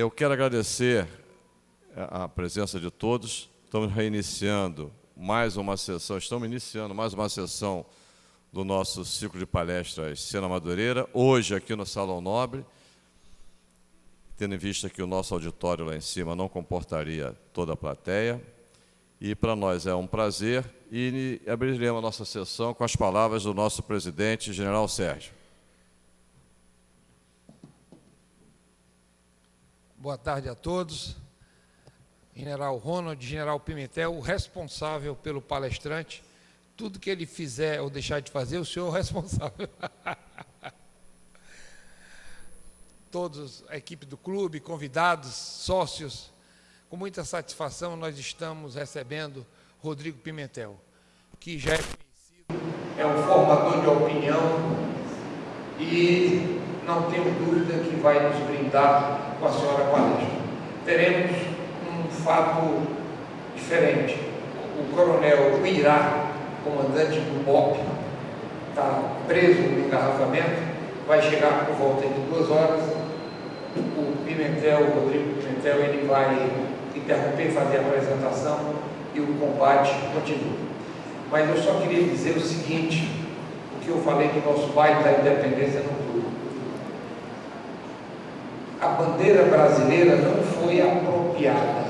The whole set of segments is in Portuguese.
Eu quero agradecer a presença de todos. Estamos reiniciando mais uma sessão, estamos iniciando mais uma sessão do nosso ciclo de palestras Cena Madureira, hoje aqui no Salão Nobre, tendo em vista que o nosso auditório lá em cima não comportaria toda a plateia. E para nós é um prazer e abriremos a nossa sessão com as palavras do nosso presidente, General Sérgio. Boa tarde a todos. General Ronald, General Pimentel, o responsável pelo palestrante. Tudo que ele fizer ou deixar de fazer, o senhor é o responsável. Todos, a equipe do clube, convidados, sócios, com muita satisfação nós estamos recebendo Rodrigo Pimentel, que já é conhecido, é um formador de opinião e não tenho dúvida que vai nos brindar com a senhora palestra. Teremos um fato diferente. O coronel Uirá, comandante do BOP, está preso no engarrafamento, vai chegar por volta de duas horas. O Pimentel, o Rodrigo Pimentel, ele vai interromper, fazer a apresentação e o combate continua. Mas eu só queria dizer o seguinte, o que eu falei do nosso baile da independência clube. A bandeira brasileira não foi apropriada,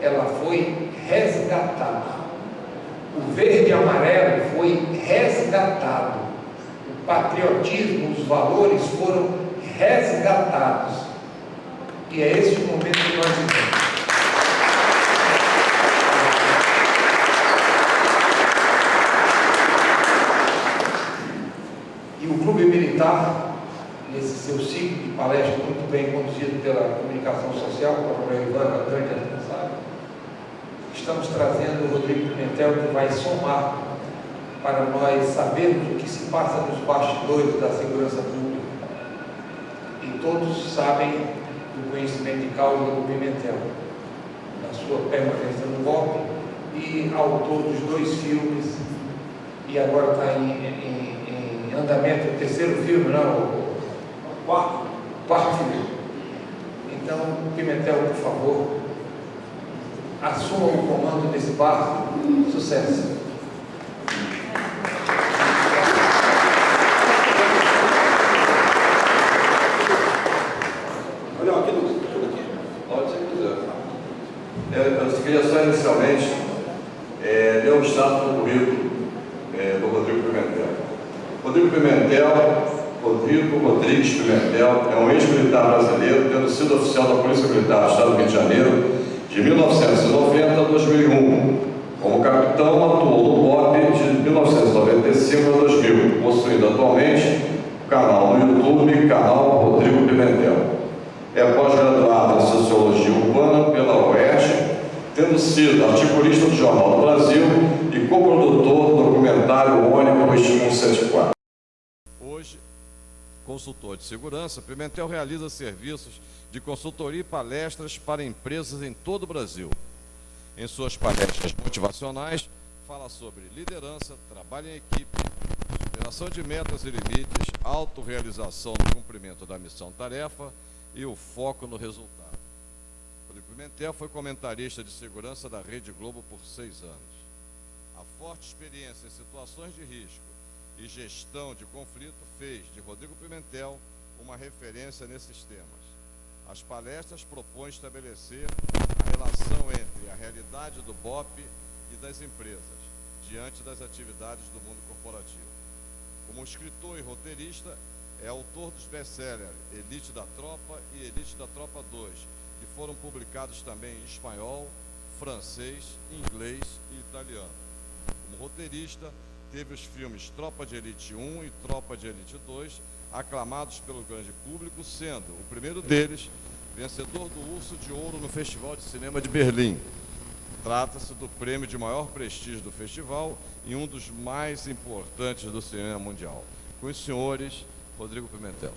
ela foi resgatada. O verde e amarelo foi resgatado. O patriotismo, os valores foram resgatados. E é esse o momento que nós vivemos. E o Clube Militar, nesse seu ciclo de palestra muito bem conduzido pela comunicação social, com a Coronel Ivan, grande responsável, estamos trazendo o Rodrigo Pimentel, que vai somar para nós sabermos o que se passa nos bastidores da segurança pública. E todos sabem do conhecimento de causa do Pimentel, da sua permanência no golpe e autor dos dois filmes, e agora está em, em andamento o terceiro filme, não, quarto, quarto filme. Então, Pimentel, por favor, assuma o comando desse barco. Sucesso. Olha, aqui no tudo aqui. Pode ser quiser. Eu, eu queria só inicialmente é, ler um status do currículo é, do Rodrigo Pimentel. Rodrigo Pimentel, Rodrigo Rodrigues Pimentel, é um ex-militar brasileiro, tendo sido oficial da Polícia Militar do Estado do Rio de Janeiro de 1990 a 2001. Como capitão, atuou no BOP de 1995 a 2000, possuindo atualmente o canal no YouTube, canal Rodrigo Pimentel. É pós-graduado em Sociologia Urbana pela UERJ, tendo sido articulista do Jornal do Brasil e co-produtor do documentário Ônibus 174 consultor de segurança, Pimentel realiza serviços de consultoria e palestras para empresas em todo o Brasil. Em suas palestras motivacionais, fala sobre liderança, trabalho em equipe, superação de metas e limites, autorrealização no cumprimento da missão-tarefa e o foco no resultado. Rodrigo Pimentel foi comentarista de segurança da Rede Globo por seis anos. A forte experiência em situações de risco e Gestão de Conflito fez de Rodrigo Pimentel uma referência nesses temas. As palestras propõem estabelecer a relação entre a realidade do BOP e das empresas, diante das atividades do mundo corporativo. Como escritor e roteirista, é autor dos best-sellers Elite da Tropa e Elite da Tropa 2, que foram publicados também em espanhol, francês, inglês e italiano. Como roteirista, teve os filmes Tropa de Elite 1 e Tropa de Elite 2, aclamados pelo grande público, sendo o primeiro deles vencedor do Urso de Ouro no Festival de Cinema de Berlim. Trata-se do prêmio de maior prestígio do festival e um dos mais importantes do cinema mundial. Com os senhores, Rodrigo Pimentel.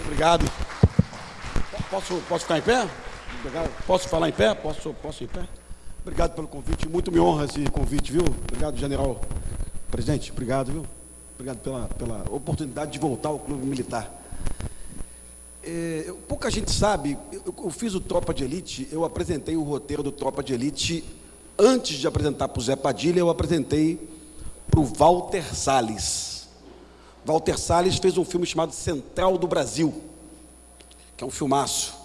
Obrigado. Posso, posso ficar em pé? Posso falar em pé? Posso, posso ir em pé? Obrigado pelo convite, muito me honra esse convite, viu? Obrigado, general. Presidente, obrigado, viu? Obrigado pela, pela oportunidade de voltar ao Clube Militar. É, pouca gente sabe, eu, eu fiz o Tropa de Elite, eu apresentei o roteiro do Tropa de Elite antes de apresentar para o Zé Padilha, eu apresentei para o Walter Salles. Walter Salles fez um filme chamado Central do Brasil, que é um filmaço.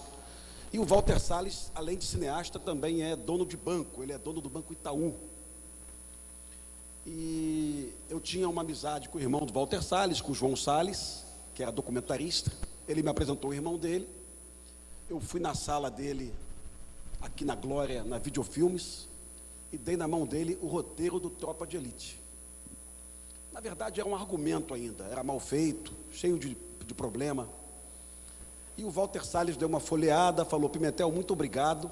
E o Walter Salles, além de cineasta, também é dono de banco, ele é dono do Banco Itaú. E eu tinha uma amizade com o irmão do Walter Salles, com o João Salles, que era documentarista. Ele me apresentou o irmão dele. Eu fui na sala dele, aqui na Glória, na Videofilmes, e dei na mão dele o roteiro do Tropa de Elite. Na verdade, era um argumento ainda, era mal feito, cheio de, de problema. E o Walter Salles deu uma folheada, falou: Pimentel, muito obrigado,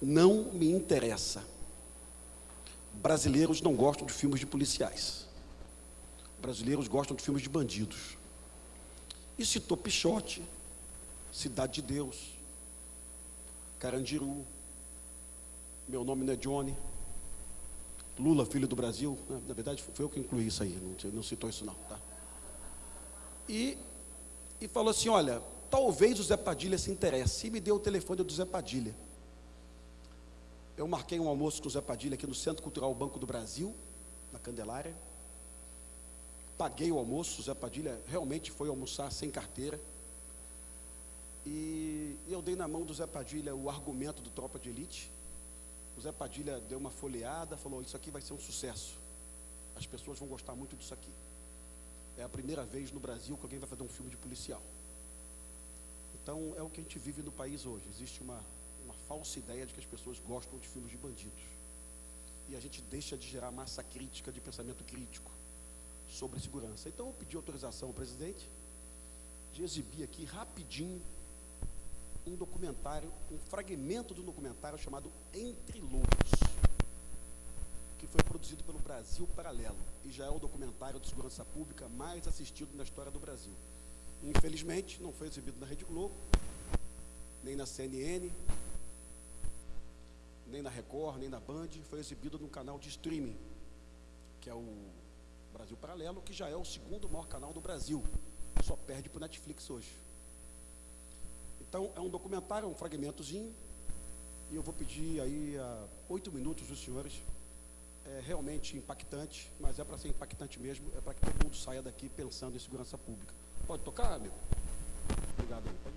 não me interessa. Brasileiros não gostam de filmes de policiais. Brasileiros gostam de filmes de bandidos. E citou Pichote, Cidade de Deus, Carandiru, Meu Nome Não é Johnny, Lula, Filho do Brasil. Na verdade, foi eu que incluí isso aí, não, não citou isso não. Tá? E, e falou assim, olha, talvez o Zé Padilha se interesse. E me deu o telefone do Zé Padilha. Eu marquei um almoço com o Zé Padilha aqui no Centro Cultural Banco do Brasil, na Candelária. Paguei o almoço, o Zé Padilha realmente foi almoçar sem carteira. E eu dei na mão do Zé Padilha o argumento do Tropa de Elite. O Zé Padilha deu uma folheada, falou: Isso aqui vai ser um sucesso. As pessoas vão gostar muito disso aqui. É a primeira vez no Brasil que alguém vai fazer um filme de policial. Então, é o que a gente vive no país hoje. Existe uma, uma falsa ideia de que as pessoas gostam de filmes de bandidos. E a gente deixa de gerar massa crítica, de pensamento crítico sobre segurança. Então, eu pedi autorização ao presidente de exibir aqui rapidinho um documentário, um fragmento um documentário chamado Entre Lobos, que foi produzido pelo Brasil Paralelo e já é o documentário de segurança pública mais assistido na história do Brasil. Infelizmente, não foi exibido na Rede Globo, nem na CNN, nem na Record, nem na Band, foi exibido num canal de streaming, que é o Brasil Paralelo, que já é o segundo maior canal do Brasil, só perde para o Netflix hoje. Então, é um documentário, é um fragmentozinho, e eu vou pedir aí a oito minutos dos senhores. É realmente impactante, mas é para ser impactante mesmo, é para que todo mundo saia daqui pensando em segurança pública. Pode tocar, amigo? Obrigado. aí, Pode.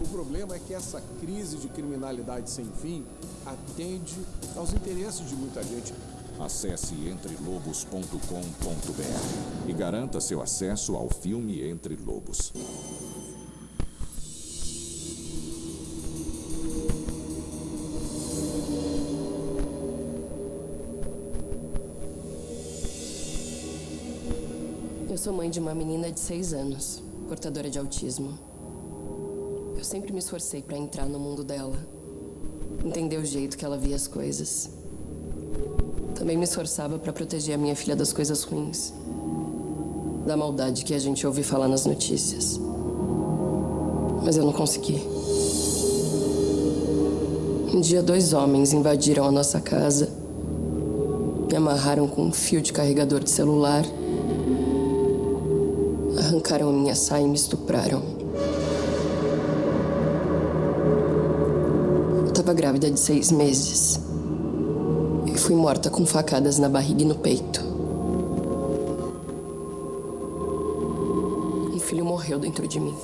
O problema é que essa crise de criminalidade sem fim atende aos interesses de muita gente. Acesse entrelobos.com.br e garanta seu acesso ao filme Entre Lobos. Sou mãe de uma menina de seis anos, portadora de autismo. Eu sempre me esforcei para entrar no mundo dela, entender o jeito que ela via as coisas. Também me esforçava para proteger a minha filha das coisas ruins, da maldade que a gente ouve falar nas notícias. Mas eu não consegui. Um dia, dois homens invadiram a nossa casa, me amarraram com um fio de carregador de celular Arrancaram minha saia e me estupraram. Eu estava grávida de seis meses. E fui morta com facadas na barriga e no peito. Um filho morreu dentro de mim.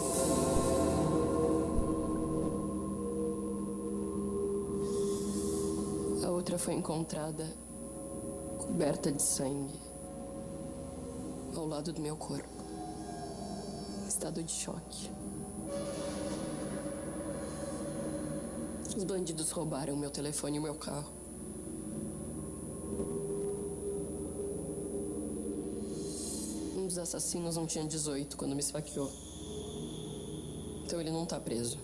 A outra foi encontrada coberta de sangue ao lado do meu corpo estado de choque. Os bandidos roubaram meu telefone e meu carro. Um dos assassinos não tinha 18 quando me esfaqueou. Então ele não tá preso.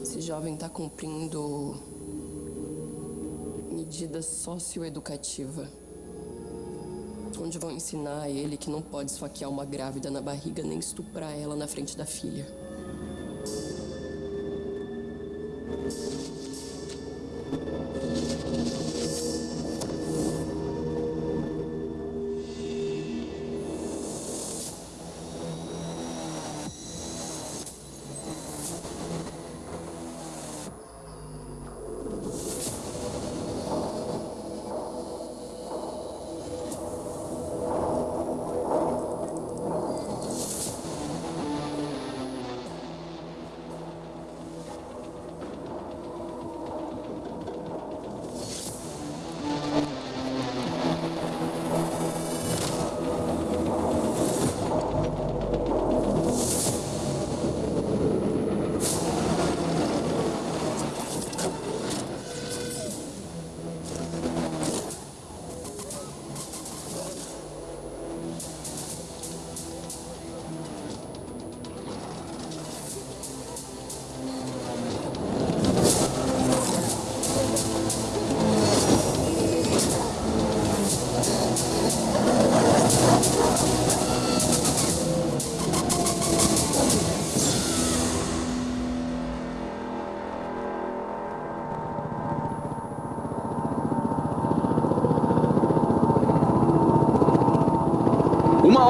Esse jovem tá cumprindo medida socioeducativa onde vão ensinar a ele que não pode esfaquear uma grávida na barriga nem estuprar ela na frente da filha.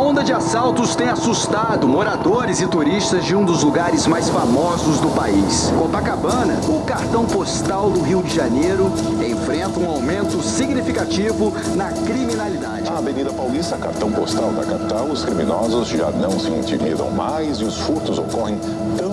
Onda de assaltos tem assustado moradores e turistas de um dos lugares mais famosos do país. Copacabana, o cartão postal do Rio de Janeiro, enfrenta um aumento significativo na criminalidade. A Avenida Paulista, cartão postal da capital, os criminosos já não se intimidam mais e os furtos ocorrem na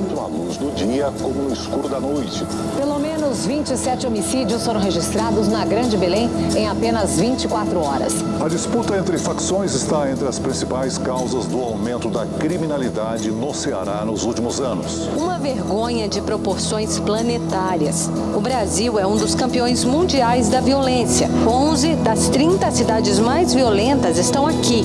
luz do dia como no escuro da noite. Pelo menos 27 homicídios foram registrados na Grande Belém em apenas 24 horas. A disputa entre facções está entre as principais causas do aumento da criminalidade no Ceará nos últimos anos. Uma vergonha de proporções planetárias. O Brasil é um dos campeões mundiais da violência. 11 das 30 cidades mais violentas estão aqui.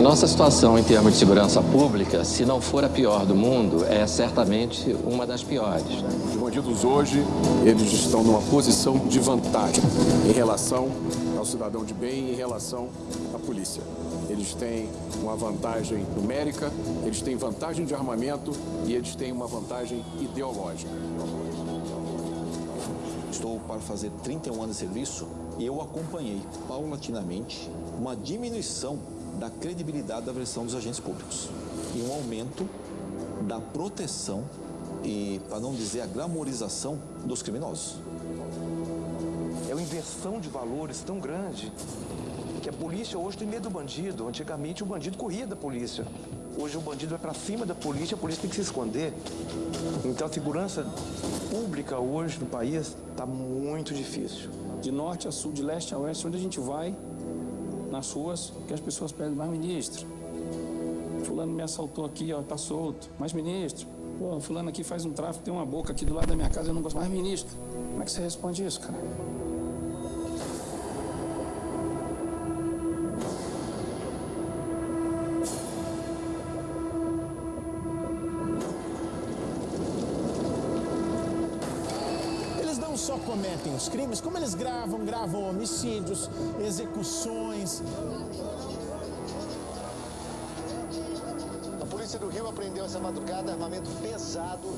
Nossa situação em termos de segurança pública, se não for a pior do mundo, é certamente uma das piores. Os bandidos hoje, eles estão numa posição de vantagem em relação ao cidadão de bem, em relação à polícia. Eles têm uma vantagem numérica, eles têm vantagem de armamento e eles têm uma vantagem ideológica. Estou para fazer 31 anos de serviço e eu acompanhei paulatinamente uma diminuição da credibilidade da versão dos agentes públicos e um aumento da proteção e, para não dizer, a glamorização dos criminosos. É uma inversão de valores tão grande que a polícia hoje tem medo do bandido. Antigamente o bandido corria da polícia. Hoje o bandido vai para cima da polícia, a polícia tem que se esconder. Então a segurança pública hoje no país está muito difícil. De norte a sul, de leste a oeste, onde a gente vai, nas ruas, que as pessoas pedem, mais ministro, fulano me assaltou aqui, ó, tá solto. Mais ministro, pô, fulano aqui faz um tráfico, tem uma boca aqui do lado da minha casa, eu não gosto mais ministro. Como é que você responde isso, cara? Só cometem os crimes, como eles gravam, gravam homicídios, execuções. Rio apreendeu essa madrugada armamento pesado.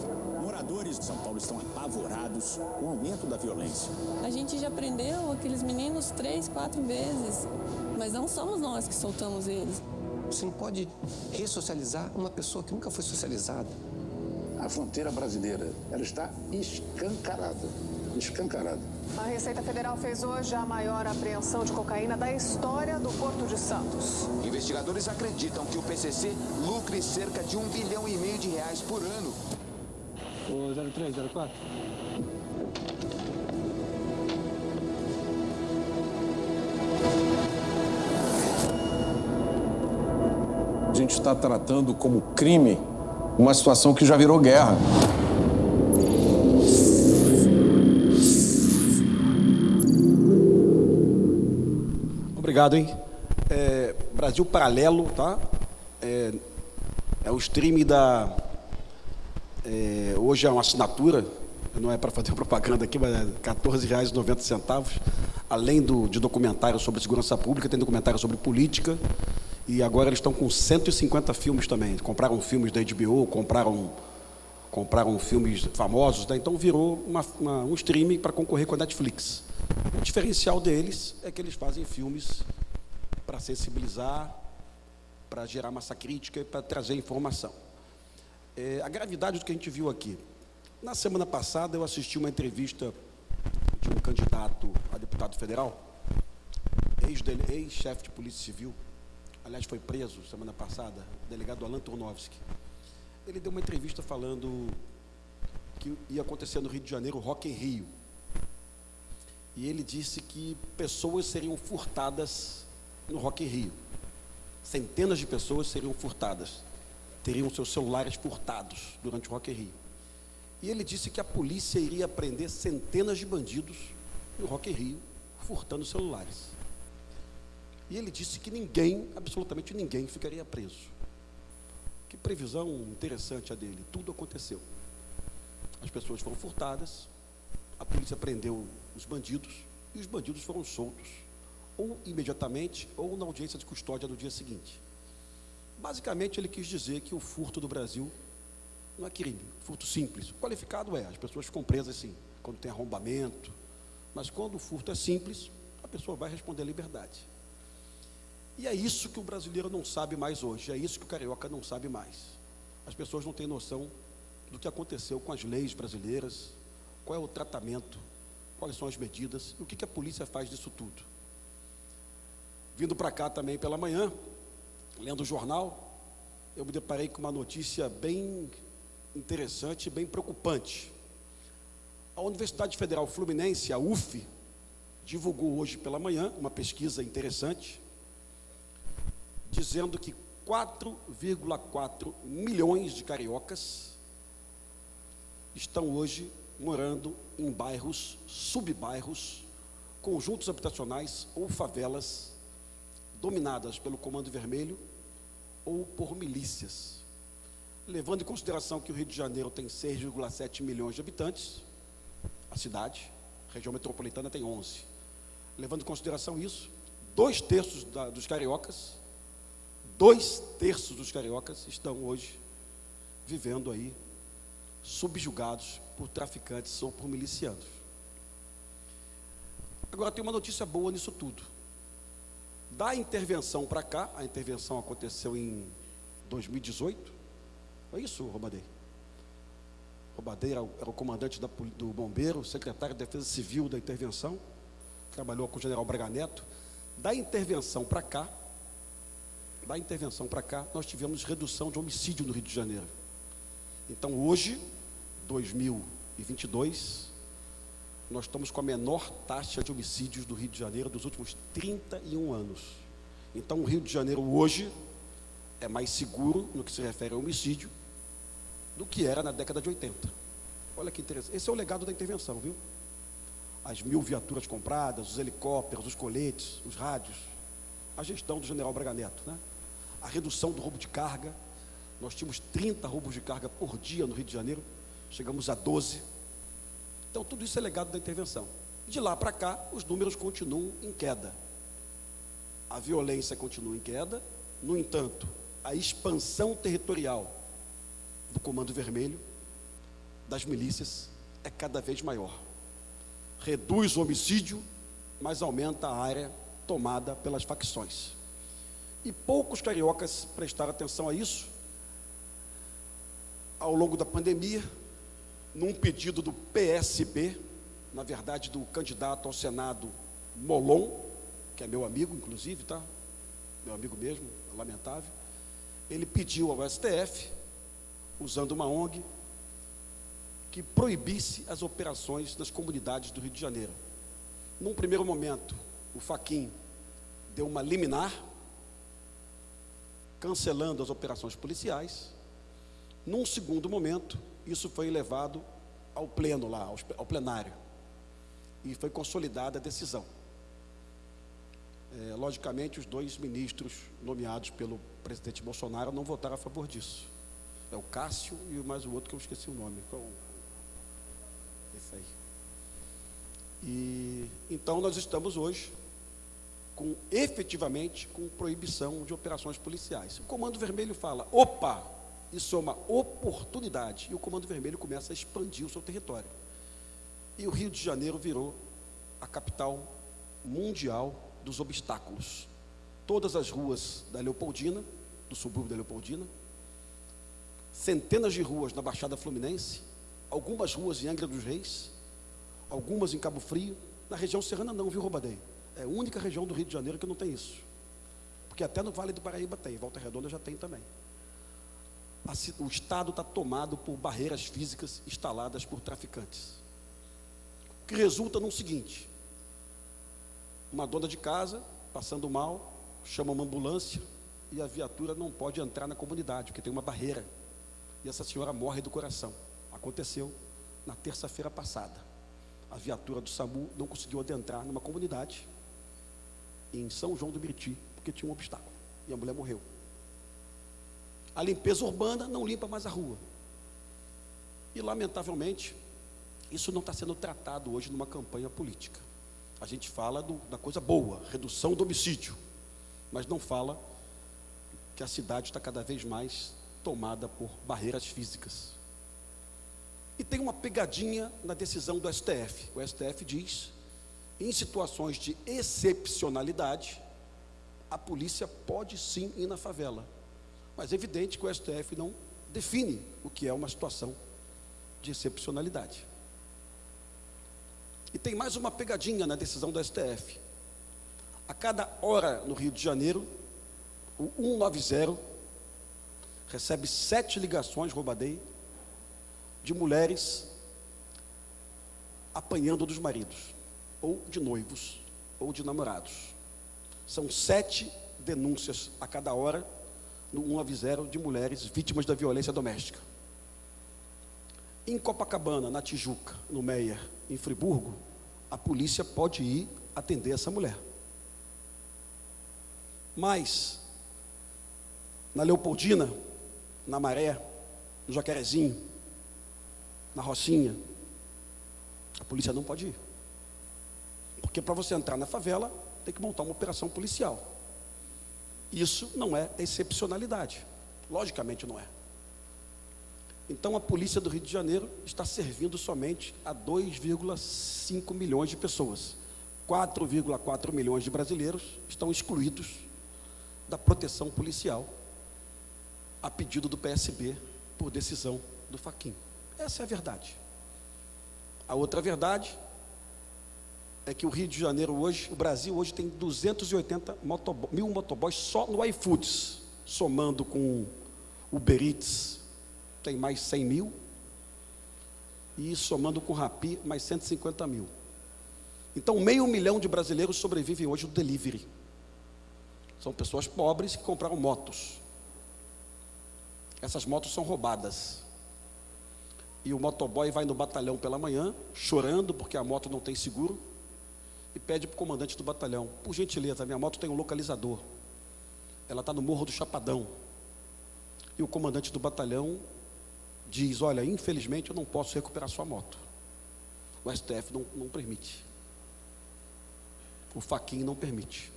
Moradores de São Paulo estão apavorados com o aumento da violência. A gente já prendeu aqueles meninos três, quatro vezes, mas não somos nós que soltamos eles. Você não pode ressocializar uma pessoa que nunca foi socializada. A fronteira brasileira, ela está escancarada, escancarada. A Receita Federal fez hoje a maior apreensão de cocaína da história do Porto de Santos. Investigadores acreditam que o PCC lucre cerca de um bilhão e meio de reais por ano. O 03, 04. A gente está tratando como crime uma situação que já virou guerra. Obrigado, hein? É, Brasil Paralelo, tá? É, é o stream da. é, hoje é uma assinatura, não é para fazer propaganda aqui, mas é R$ 14,90. Além do, de documentário sobre segurança pública, tem documentário sobre política. E agora eles estão com 150 filmes também. Compraram filmes da HBO, compraram, compraram filmes famosos, né? então virou uma, uma, um streaming para concorrer com a Netflix. O diferencial deles é que eles fazem filmes para sensibilizar, para gerar massa crítica e para trazer informação. É, a gravidade do que a gente viu aqui. Na semana passada eu assisti uma entrevista de um candidato a deputado federal, ex-chefe de polícia civil, aliás foi preso semana passada, delegado Alan Turnovski. Ele deu uma entrevista falando que ia acontecer no Rio de Janeiro Rock em Rio. E ele disse que pessoas seriam furtadas no Rock in Rio. Centenas de pessoas seriam furtadas, teriam seus celulares furtados durante o Rock in Rio. E ele disse que a polícia iria prender centenas de bandidos no Rock in Rio, furtando celulares. E ele disse que ninguém, absolutamente ninguém, ficaria preso. Que previsão interessante a dele. Tudo aconteceu. As pessoas foram furtadas, a polícia prendeu os bandidos e os bandidos foram soltos, ou imediatamente, ou na audiência de custódia no dia seguinte. Basicamente, ele quis dizer que o furto do Brasil não é crime, furto simples. Qualificado é, as pessoas ficam presas sim, quando tem arrombamento, mas quando o furto é simples, a pessoa vai responder à liberdade. E é isso que o brasileiro não sabe mais hoje, é isso que o carioca não sabe mais. As pessoas não têm noção do que aconteceu com as leis brasileiras, qual é o tratamento, quais são as medidas, o que, que a polícia faz disso tudo. Vindo para cá também pela manhã, lendo o jornal, eu me deparei com uma notícia bem interessante, bem preocupante. A Universidade Federal Fluminense, a UF, divulgou hoje pela manhã uma pesquisa interessante, dizendo que 4,4 milhões de cariocas estão hoje morando em bairros, subbairros, conjuntos habitacionais ou favelas dominadas pelo Comando Vermelho ou por milícias. Levando em consideração que o Rio de Janeiro tem 6,7 milhões de habitantes, a cidade, a região metropolitana tem 11. Levando em consideração isso, dois terços da, dos cariocas, dois terços dos cariocas estão hoje vivendo aí subjugados por traficantes ou por milicianos. Agora tem uma notícia boa nisso tudo. Da intervenção para cá, a intervenção aconteceu em 2018. Foi isso, Robadei? Robadei era, era o comandante da, do bombeiro, secretário de Defesa Civil da intervenção, trabalhou com o general Braga Neto. Da intervenção para cá, da intervenção para cá, nós tivemos redução de homicídio no Rio de Janeiro. Então, hoje, 2022, nós estamos com a menor taxa de homicídios do Rio de Janeiro dos últimos 31 anos. Então, o Rio de Janeiro hoje é mais seguro no que se refere ao homicídio do que era na década de 80. Olha que interessante. Esse é o legado da intervenção, viu? As mil viaturas compradas, os helicópteros, os coletes, os rádios, a gestão do general Braga Neto, né? A redução do roubo de carga. Nós tínhamos 30 roubos de carga por dia no Rio de Janeiro, chegamos a 12. Então, tudo isso é legado da intervenção. De lá para cá, os números continuam em queda. A violência continua em queda, no entanto, a expansão territorial do Comando Vermelho, das milícias, é cada vez maior. Reduz o homicídio, mas aumenta a área tomada pelas facções. E poucos cariocas prestaram atenção a isso. Ao longo da pandemia, num pedido do PSB, na verdade do candidato ao Senado Molon, que é meu amigo, inclusive, tá? Meu amigo mesmo, lamentável. Ele pediu ao STF, usando uma ONG, que proibisse as operações nas comunidades do Rio de Janeiro. Num primeiro momento, o Faquin deu uma liminar, cancelando as operações policiais. Num segundo momento, isso foi levado ao pleno lá, ao plenário, e foi consolidada a decisão. É, logicamente, os dois ministros nomeados pelo presidente Bolsonaro não votaram a favor disso. É o Cássio e mais o outro que eu esqueci o nome. Esse aí. E então nós estamos hoje com efetivamente com proibição de operações policiais. O Comando Vermelho fala: "Opa, isso é uma oportunidade". E o Comando Vermelho começa a expandir o seu território. E o Rio de Janeiro virou a capital mundial dos obstáculos. Todas as ruas da Leopoldina, do subúrbio da Leopoldina, centenas de ruas na Baixada Fluminense, algumas ruas em Angra dos Reis, algumas em Cabo Frio, na região serrana não, viu, Robadei? É a única região do Rio de Janeiro que não tem isso. Porque até no Vale do Paraíba tem, Volta Redonda já tem também. O Estado está tomado por barreiras físicas instaladas por traficantes. O que resulta no seguinte: uma dona de casa, passando mal, chama uma ambulância e a viatura não pode entrar na comunidade, porque tem uma barreira. E essa senhora morre do coração. Aconteceu na terça-feira passada. A viatura do SAMU não conseguiu adentrar numa comunidade em São João do Meriti, porque tinha um obstáculo. E a mulher morreu. A limpeza urbana não limpa mais a rua. E, lamentavelmente, isso não está sendo tratado hoje numa campanha política. A gente fala do, da coisa boa, redução do homicídio, mas não fala que a cidade está cada vez mais tomada por barreiras físicas. E tem uma pegadinha na decisão do STF. O STF diz, em situações de excepcionalidade, a polícia pode sim ir na favela. Mas é evidente que o STF não define o que é uma situação de excepcionalidade. E tem mais uma pegadinha na decisão do STF. A cada hora no Rio de Janeiro, o 190 recebe sete ligações, roubadei, de mulheres apanhando dos maridos, ou de noivos, ou de namorados. São sete denúncias a cada hora no 190 de mulheres vítimas da violência doméstica. Em Copacabana, na Tijuca, no Meier, em Friburgo, a polícia pode ir atender essa mulher. Mas, na Leopoldina, na Maré, no Jacarezinho, na Rocinha, a polícia não pode ir. Porque para você entrar na favela, tem que montar uma operação policial. Isso não é excepcionalidade. Logicamente não é. Então a polícia do Rio de Janeiro está servindo somente a 2,5 milhões de pessoas. 4,4 milhões de brasileiros estão excluídos da proteção policial a pedido do PSB por decisão do Faquin. Essa é a verdade. A outra verdade é que o Rio de Janeiro hoje, o Brasil hoje tem 280 motoboy, mil motoboys só no iFoods, somando com Uber Eats, tem mais 100 mil, e somando com Rapi, mais 150 mil. Então, meio milhão de brasileiros sobrevivem hoje do delivery. São pessoas pobres que compraram motos. Essas motos são roubadas. E o motoboy vai no batalhão pela manhã, chorando porque a moto não tem seguro, e pede para o comandante do batalhão: Por gentileza, minha moto tem um localizador. Ela está no Morro do Chapadão. E o comandante do batalhão diz: Olha, infelizmente eu não posso recuperar sua moto. O STF não, não permite. O Faquin não permite.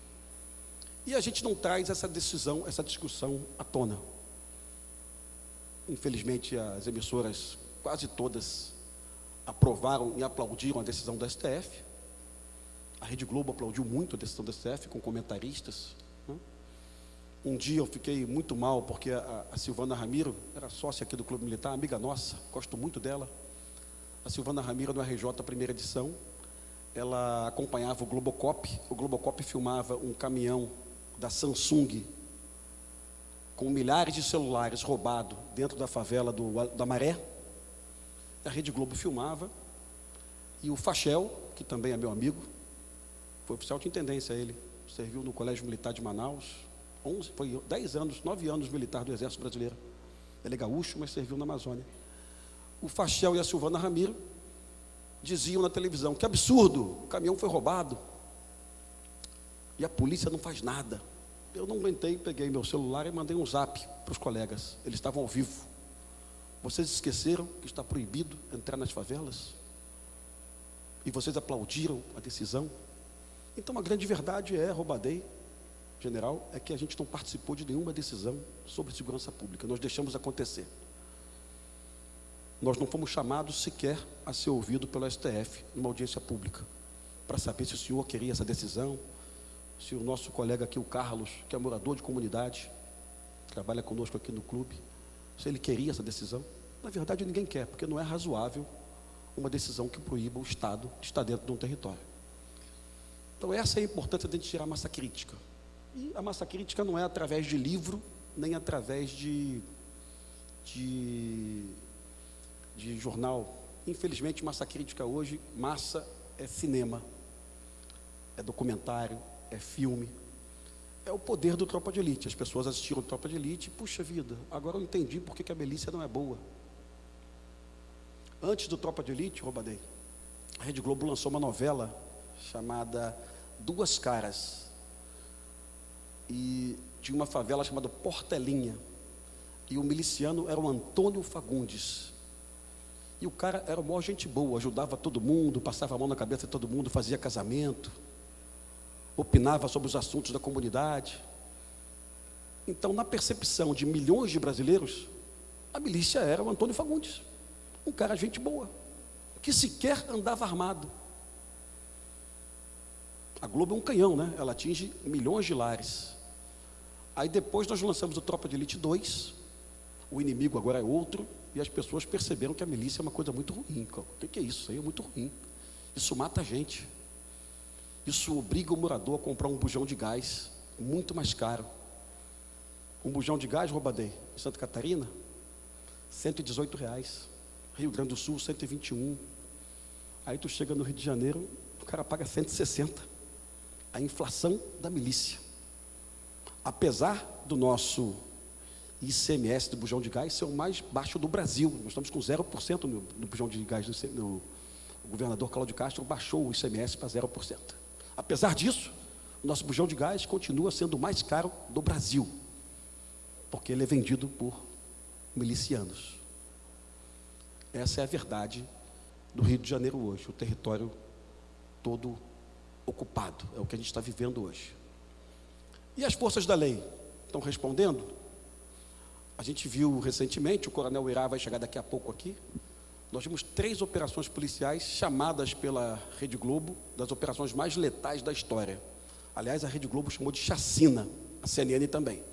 E a gente não traz essa decisão, essa discussão à tona. Infelizmente, as emissoras, quase todas, aprovaram e aplaudiram a decisão do STF. A Rede Globo aplaudiu muito a decisão do STF, com comentaristas. Né? Um dia eu fiquei muito mal, porque a, a, Silvana Ramiro era sócia aqui do Clube Militar, amiga nossa, gosto muito dela. A Silvana Ramiro, no RJ, primeira edição, ela acompanhava o Globocop. O Globocop filmava um caminhão da Samsung com milhares de celulares roubados dentro da favela do, da Maré. A Rede Globo filmava. E o Fachel, que também é meu amigo, foi oficial de intendência ele, serviu no Colégio Militar de Manaus, 11, foi 10 anos, 9 anos militar do Exército Brasileiro. Ele é gaúcho, mas serviu na Amazônia. O Fachel e a Silvana Ramiro diziam na televisão: que absurdo, o caminhão foi roubado. E a polícia não faz nada. Eu não aguentei, peguei meu celular e mandei um zap para os colegas. Eles estavam ao vivo. Vocês esqueceram que está proibido entrar nas favelas? E vocês aplaudiram a decisão? Então a grande verdade é, Roubadei, general, é que a gente não participou de nenhuma decisão sobre segurança pública. Nós deixamos acontecer. Nós não fomos chamados sequer a ser ouvido pelo STF numa audiência pública para saber se o senhor queria essa decisão, se o nosso colega aqui, o Carlos, que é morador de comunidade, trabalha conosco aqui no clube, se ele queria essa decisão. Na verdade, ninguém quer, porque não é razoável uma decisão que proíba o Estado de estar dentro de um território. Então, essa é a importância de a gente tirar a massa crítica. E a massa crítica não é através de livro, nem através de, de, de jornal. Infelizmente, massa crítica hoje, massa é cinema, é documentário, é filme. É o poder do Tropa de Elite. As pessoas assistiram Tropa de Elite, puxa vida, agora eu entendi por que a milícia não é boa. Antes do Tropa de Elite, Robadei, a Rede Globo lançou uma novela chamada Duas Caras. E tinha uma favela chamada Portelinha. E o miliciano era o Antônio Fagundes. E o cara era uma gente boa, ajudava todo mundo, passava a mão na cabeça de todo mundo, fazia casamento opinava sobre os assuntos da comunidade. Então, na percepção de milhões de brasileiros, a milícia era o Antônio Fagundes, um cara gente boa, que sequer andava armado. A Globo é um canhão, né? Ela atinge milhões de lares. Aí depois nós lançamos o Tropa de Elite 2, o inimigo agora é outro, e as pessoas perceberam que a milícia é uma coisa muito ruim. O que é isso? Isso aí é muito ruim. Isso mata a gente. Isso obriga o morador a comprar um bujão de gás muito mais caro. Um bujão de gás, Robadei, em Santa Catarina, 118 reais. Rio Grande do Sul, 121. Aí tu chega no Rio de Janeiro, o cara paga 160. A inflação da milícia. Apesar do nosso ICMS do bujão de gás ser o mais baixo do Brasil, nós estamos com 0% no, no bujão de gás. No, o governador Cláudio Castro baixou o ICMS para 0%. Apesar disso, o nosso bujão de gás continua sendo o mais caro do Brasil, porque ele é vendido por milicianos. Essa é a verdade do Rio de Janeiro hoje, o território todo ocupado, é o que a gente está vivendo hoje. E as forças da lei estão respondendo? A gente viu recentemente, o coronel Irá vai chegar daqui a pouco aqui, nós vimos três operações policiais chamadas pela Rede Globo das operações mais letais da história. Aliás, a Rede Globo chamou de chacina, a CNN também.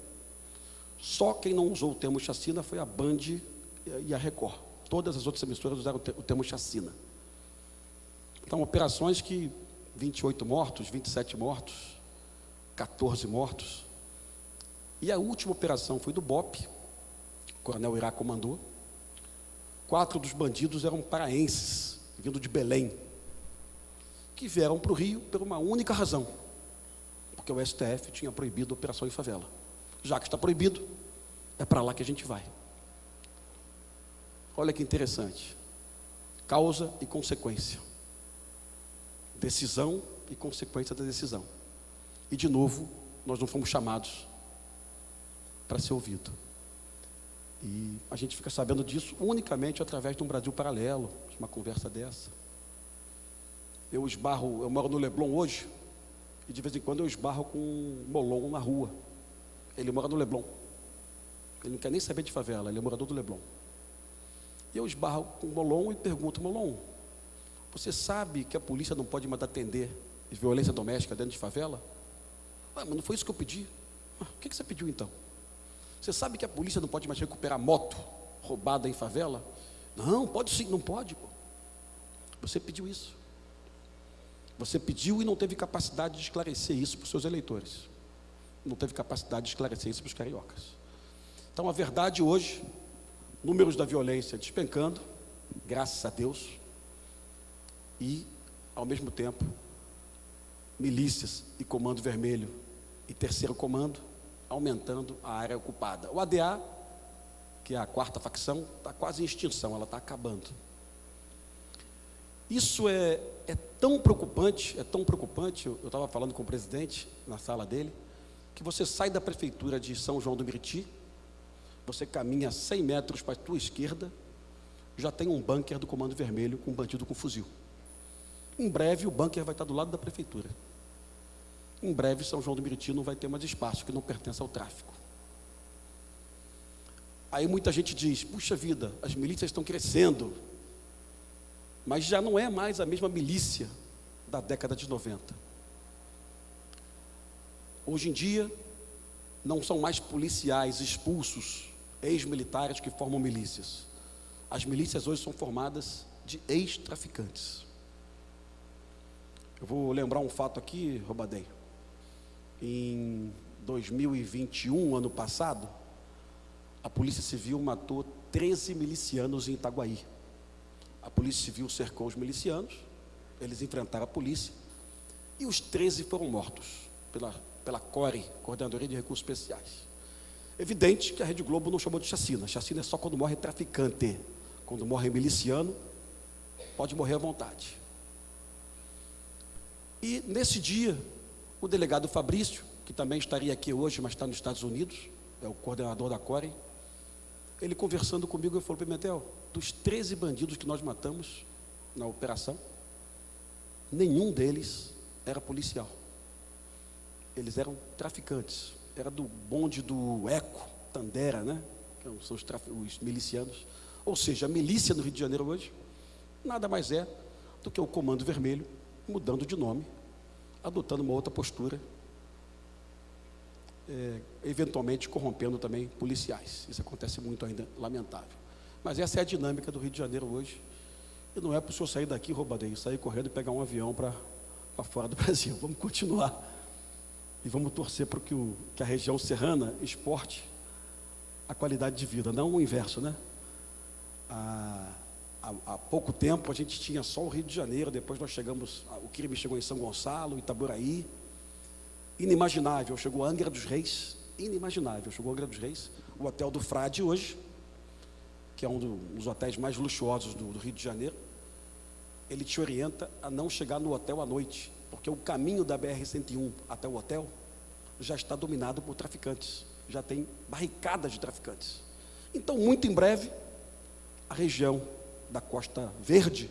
Só quem não usou o termo chacina foi a Band e a Record. Todas as outras emissoras usaram o termo chacina. Então, operações que 28 mortos, 27 mortos, 14 mortos. E a última operação foi do BOP, o coronel Irá comandou. Quatro dos bandidos eram paraenses, vindo de Belém, que vieram para o Rio por uma única razão, porque o STF tinha proibido a operação em favela. Já que está proibido, é para lá que a gente vai. Olha que interessante. Causa e consequência. Decisão e consequência da decisão. E de novo, nós não fomos chamados para ser ouvido. E a gente fica sabendo disso unicamente através de um Brasil paralelo, de uma conversa dessa. Eu esbarro, eu moro no Leblon hoje, e de vez em quando eu esbarro com um Molon na rua. Ele mora no Leblon. Ele não quer nem saber de favela, ele é morador do Leblon. E eu esbarro com o Molon e pergunto, Molon, você sabe que a polícia não pode mais atender violência doméstica dentro de favela? Ah, mas não foi isso que eu pedi. Ah, o que, você pediu então? Você sabe que a polícia não pode mais recuperar moto roubada em favela? Não, pode sim, não pode. Pô. Você pediu isso. Você pediu e não teve capacidade de esclarecer isso para os seus eleitores. Não teve capacidade de esclarecer isso para os cariocas. Então a verdade hoje, números da violência despencando, graças a Deus, e ao mesmo tempo, milícias e comando vermelho e terceiro comando aumentando a área ocupada. O ADA, que é a quarta facção, está quase em extinção, ela está acabando. Isso é, é tão preocupante, é tão preocupante, eu estava falando com o presidente na sala dele, que você sai da prefeitura de São João do Meriti, você caminha 100 metros para a tua esquerda, já tem um bunker do Comando Vermelho com um bandido com fuzil. Em breve o bunker vai estar do lado da prefeitura. Em breve, São João do Meriti não vai ter mais espaço, que não pertence ao tráfico. Aí muita gente diz: puxa vida, as milícias estão crescendo, mas já não é mais a mesma milícia da década de 90. Hoje em dia, não são mais policiais expulsos, ex-militares que formam milícias. As milícias hoje são formadas de ex-traficantes. Eu vou lembrar um fato aqui, Robadei em 2021, ano passado, a Polícia Civil matou 13 milicianos em Itaguaí. A Polícia Civil cercou os milicianos, eles enfrentaram a polícia e os 13 foram mortos pela, pela CORE, Coordenadoria de Recursos Especiais. Evidente que a Rede Globo não chamou de chacina. Chacina é só quando morre traficante. Quando morre miliciano, pode morrer à vontade. E nesse dia, o delegado Fabrício, que também estaria aqui hoje, mas está nos Estados Unidos, é o coordenador da CORE, ele conversando comigo, ele falou, Pimentel, dos 13 bandidos que nós matamos na operação, nenhum deles era policial. Eles eram traficantes. Era do bonde do Eco, Tandera, né? Que são os, os milicianos. Ou seja, a milícia no Rio de Janeiro hoje nada mais é do que o Comando Vermelho mudando de nome adotando uma outra postura. é, eventualmente corrompendo também policiais. Isso acontece muito ainda, lamentável. Mas essa é a dinâmica do Rio de Janeiro hoje. E não é para o senhor sair daqui, roubadeiro, sair correndo e pegar um avião para fora do Brasil. Vamos continuar. E vamos torcer para que, que a região serrana exporte a qualidade de vida, não o inverso, né? Há, há, há, pouco tempo a gente tinha só o Rio de Janeiro, depois nós chegamos, o crime chegou em São Gonçalo, Itaboraí, inimaginável, chegou Angra dos Reis, inimaginável, chegou Angra dos Reis, o Hotel do Frade hoje, que é um dos hotéis mais luxuosos do, do Rio de Janeiro, ele te orienta a não chegar no hotel à noite, porque o caminho da BR-101 até o hotel já está dominado por traficantes já tem barricadas de traficantes. Então, muito em breve, a região da Costa Verde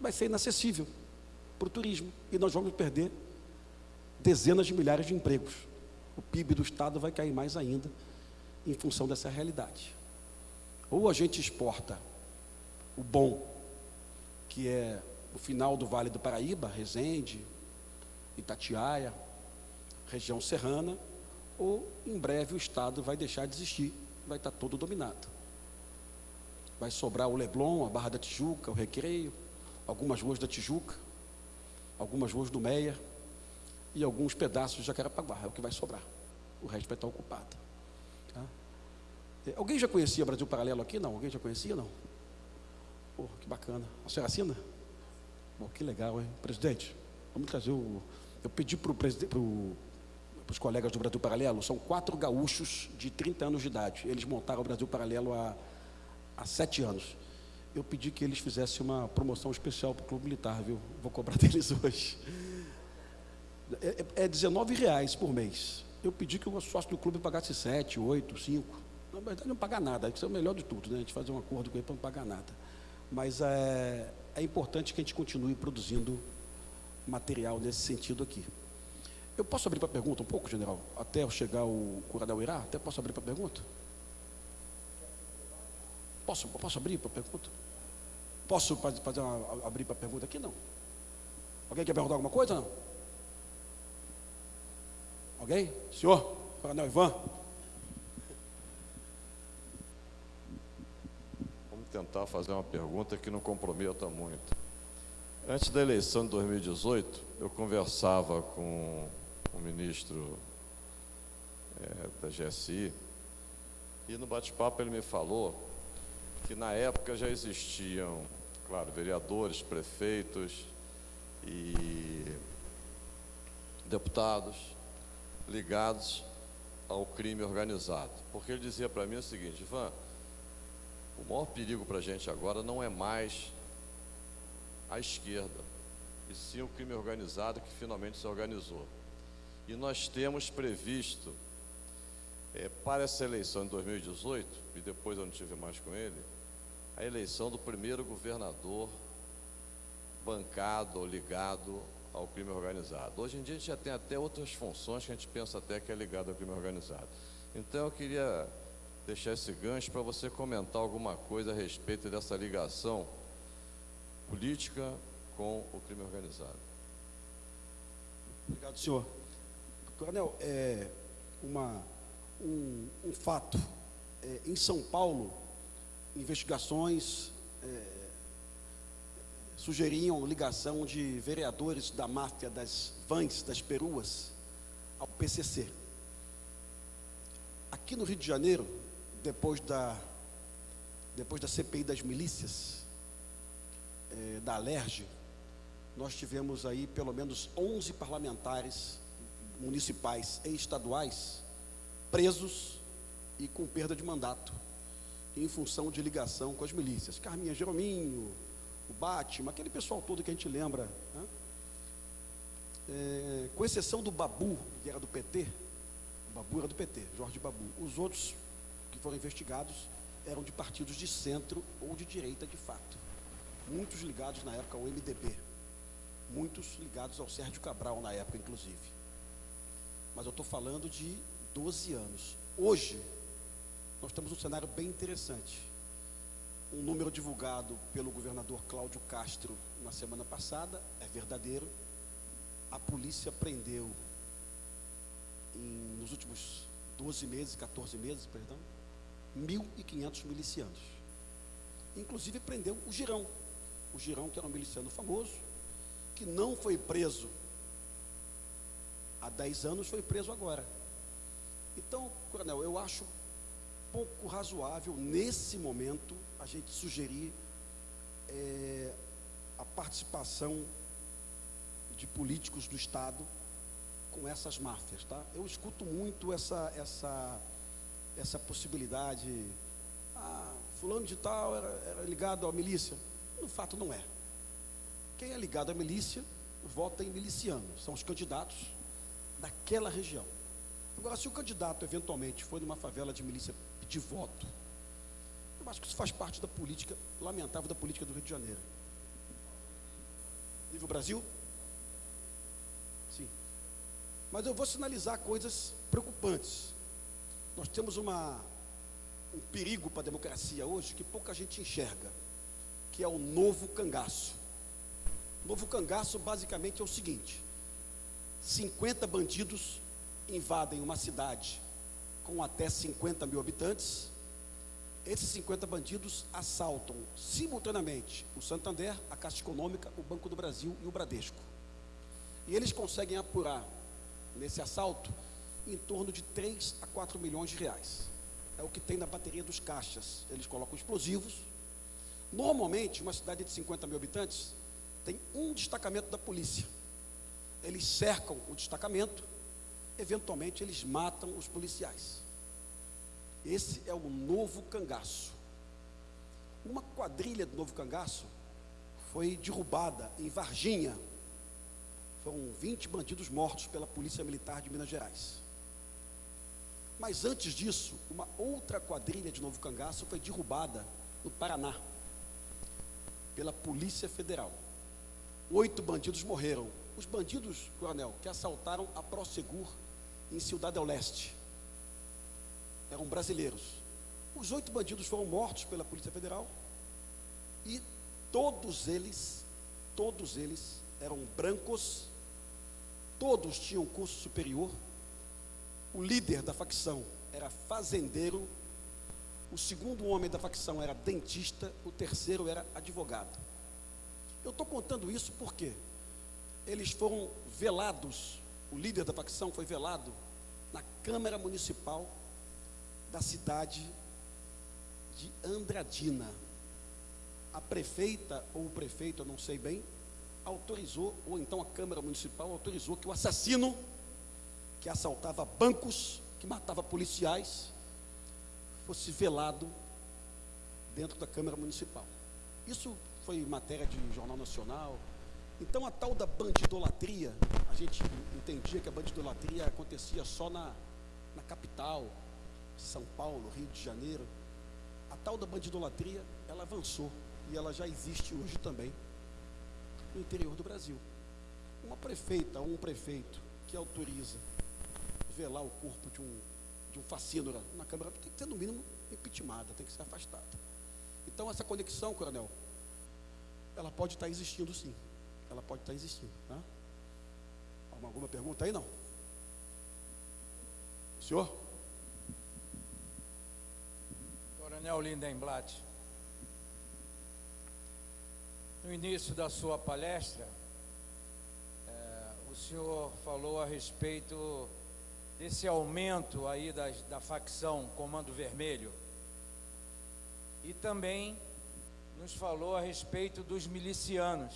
vai ser inacessível para o turismo e nós vamos perder dezenas de milhares de empregos. O PIB do Estado vai cair mais ainda em função dessa realidade. Ou a gente exporta o bom, que é o final do Vale do Paraíba, Resende, Itatiaia, região serrana, ou em breve o Estado vai deixar de existir, vai estar todo dominado. Vai sobrar o Leblon, a Barra da Tijuca, o Recreio, algumas ruas da Tijuca, algumas ruas do Meia e alguns pedaços de Jacarepaguá, é o que vai sobrar. O resto vai estar ocupado. Tá? É, alguém já conhecia Brasil Paralelo aqui? Não? Alguém já conhecia? Não? Porra, que bacana. A senhora assina? Bom, que legal, hein? Presidente, vamos trazer o. Eu pedi para o presidente, para os colegas do Brasil Paralelo, são quatro gaúchos de 30 anos de idade. Eles montaram o Brasil Paralelo há, há sete anos. Eu pedi que eles fizessem uma promoção especial para o Clube Militar, viu? Vou cobrar deles hoje. É, é, é 19 reais por mês. Eu pedi que o sócio do clube pagasse 7, 8, 5. Na verdade, não pagar nada, isso é o melhor de tudo, né? A gente fazer um acordo com ele para não pagar nada. Mas é, é importante que a gente continue produzindo material nesse sentido aqui. Eu posso abrir para pergunta um pouco, general? Até eu chegar o Coronel Irá? Até posso abrir para pergunta? Posso, posso abrir para pergunta? Posso fazer uma, abrir para pergunta aqui? Não. Alguém quer perguntar alguma coisa? Não? Alguém? Senhor? Coronel Ivan? Vamos tentar fazer uma pergunta que não comprometa muito. Antes da eleição de 2018, eu conversava com o ministro é, da GSI, e no bate-papo ele me falou que na época já existiam, claro, vereadores, prefeitos e deputados ligados ao crime organizado. Porque ele dizia para mim o seguinte, Ivan, o maior perigo para a gente agora não é mais a esquerda, e sim o crime organizado que finalmente se organizou. E nós temos previsto, é, para essa eleição de 2018, e depois eu não tive mais com ele, a eleição do primeiro governador bancado ou ligado ao crime organizado. Hoje em dia a gente já tem até outras funções que a gente pensa até que é ligado ao crime organizado. Então eu queria deixar esse gancho para você comentar alguma coisa a respeito dessa ligação política com o crime organizado. Obrigado, senhor. Coronel, é uma, um, um fato. É, em São Paulo, investigações é, sugeriam ligação de vereadores da máfia das vans, das peruas, ao PCC. Aqui no Rio de Janeiro, depois da, depois da CPI das milícias, é, da Alerj, nós tivemos aí pelo menos 11 parlamentares municipais e estaduais presos e com perda de mandato em função de ligação com as milícias. Carminha Jerominho, o Batman, aquele pessoal todo que a gente lembra. Né? É, com exceção do Babu, que era do PT, o Babu era do PT, Jorge Babu. Os outros que foram investigados eram de partidos de centro ou de direita de fato. Muitos ligados na época ao MDB. Muitos ligados ao Sérgio Cabral na época, inclusive mas eu estou falando de 12 anos. Hoje, nós temos um cenário bem interessante. Um número divulgado pelo governador Cláudio Castro na semana passada é verdadeiro. A polícia prendeu em, nos últimos 12 meses, 14 meses, perdão, 1.500 milicianos. Inclusive prendeu o Girão. O Girão, que era um miliciano famoso, que não foi preso há 10 anos, foi preso agora. Então, coronel, eu acho pouco razoável, nesse momento, a gente sugerir é, a participação de políticos do Estado com essas máfias, tá? Eu escuto muito essa, essa, essa possibilidade. Ah, fulano de tal era, era ligado à milícia. No fato, não é. Quem é ligado à milícia, vota em miliciano. São os candidatos daquela região. Agora, se o candidato eventualmente foi numa favela de milícia pedir voto, eu acho que isso faz parte da política, lamentável da política do Rio de Janeiro. Nível Brasil? Sim. Mas eu vou sinalizar coisas preocupantes. Nós temos uma, um perigo para a democracia hoje que pouca gente enxerga, que é o novo cangaço. O novo cangaço basicamente é o seguinte: 50 bandidos invadem uma cidade com até 50 mil habitantes. Esses 50 bandidos assaltam simultaneamente o Santander, a Caixa Econômica, o Banco do Brasil e o Bradesco. E eles conseguem apurar nesse assalto em torno de 3 a 4 milhões de reais. É o que tem na bateria dos caixas. Eles colocam explosivos. Normalmente, uma cidade de 50 mil habitantes tem um destacamento da polícia. Eles cercam o destacamento eventualmente eles matam os policiais. Esse é o novo cangaço. Uma quadrilha do novo cangaço foi derrubada em Varginha. Foram 20 bandidos mortos pela Polícia Militar de Minas Gerais. Mas antes disso, uma outra quadrilha de novo cangaço foi derrubada no Paraná pela Polícia Federal. Oito bandidos morreram. Os bandidos, coronel, que assaltaram a Prosegur em Ciudad del Leste. Eram brasileiros. Os oito bandidos foram mortos pela Polícia Federal e todos eles, todos eles eram brancos, todos tinham curso superior. O líder da facção era fazendeiro, o segundo homem da facção era dentista, o terceiro era advogado. Eu estou contando isso porque eles foram velados o líder da facção foi velado na Câmara Municipal da cidade de Andradina. A prefeita ou o prefeito, eu não sei bem, autorizou, ou então a Câmara Municipal autorizou que o assassino que assaltava bancos, que matava policiais, fosse velado dentro da Câmara Municipal. Isso foi matéria de Jornal Nacional, então a tal da bandidolatria, a gente entendia que a bandidolatria acontecia só na, na capital, São Paulo, Rio de Janeiro. A tal da bandidolatria, ela avançou e ela já existe hoje também no interior do Brasil. Uma prefeita ou um prefeito que autoriza velar o corpo de um, de um facínora na Câmara tem que ser, no mínimo, impeachmentada, tem que ser afastada. Então, essa conexão, coronel, ela pode estar existindo sim ela pode estar existindo. Tá? Alguma pergunta aí? Não? Senhor? Coronel Lindenblatt, no início da sua palestra, é, o senhor falou a respeito desse aumento aí da, da facção Comando Vermelho e também nos falou a respeito dos milicianos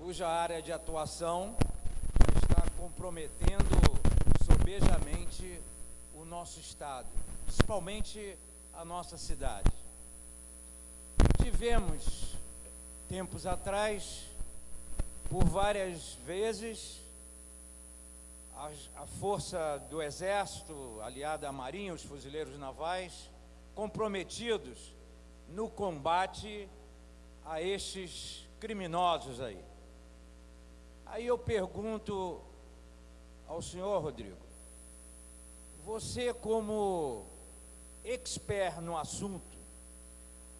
cuja área de atuação está comprometendo sobejamente o nosso Estado, principalmente a nossa cidade. Tivemos, tempos atrás, por várias vezes, a, a força do Exército, aliada à Marinha, os fuzileiros navais, comprometidos no combate a estes criminosos aí. Aí eu pergunto ao senhor Rodrigo, você como expert no assunto,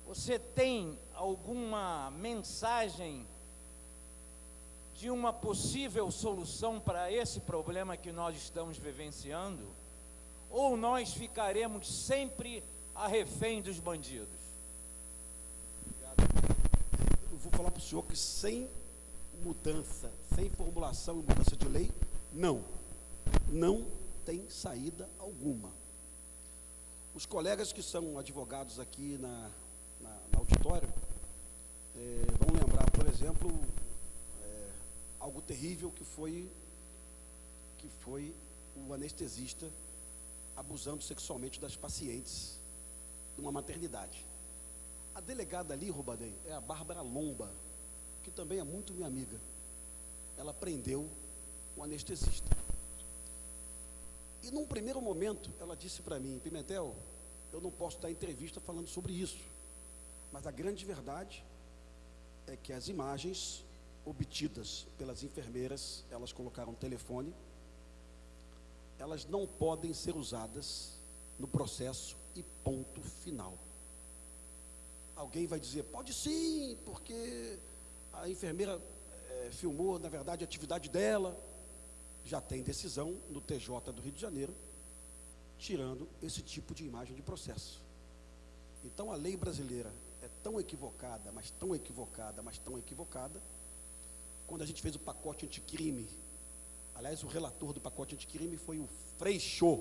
você tem alguma mensagem de uma possível solução para esse problema que nós estamos vivenciando? Ou nós ficaremos sempre a refém dos bandidos? Eu vou falar para o senhor que sem mudança, sem formulação e mudança de lei, não. Não tem saída alguma. Os colegas que são advogados aqui na, na, na auditório é, vão lembrar, por exemplo, é, algo terrível que foi que foi o anestesista abusando sexualmente das pacientes de uma maternidade. A delegada ali, Rubadem, é a Bárbara Lomba, que também é muito minha amiga. Ela prendeu o anestesista. E num primeiro momento, ela disse para mim, Pimentel, eu não posso dar entrevista falando sobre isso. Mas a grande verdade é que as imagens obtidas pelas enfermeiras, elas colocaram telefone, elas não podem ser usadas no processo e ponto final. Alguém vai dizer, pode sim, porque a enfermeira é, filmou, na verdade, a atividade dela. Já tem decisão no TJ do Rio de Janeiro, tirando esse tipo de imagem de processo. Então a lei brasileira é tão equivocada, mas tão equivocada, mas tão equivocada, quando a gente fez o pacote anticrime, aliás, o relator do pacote anticrime foi o Freixo.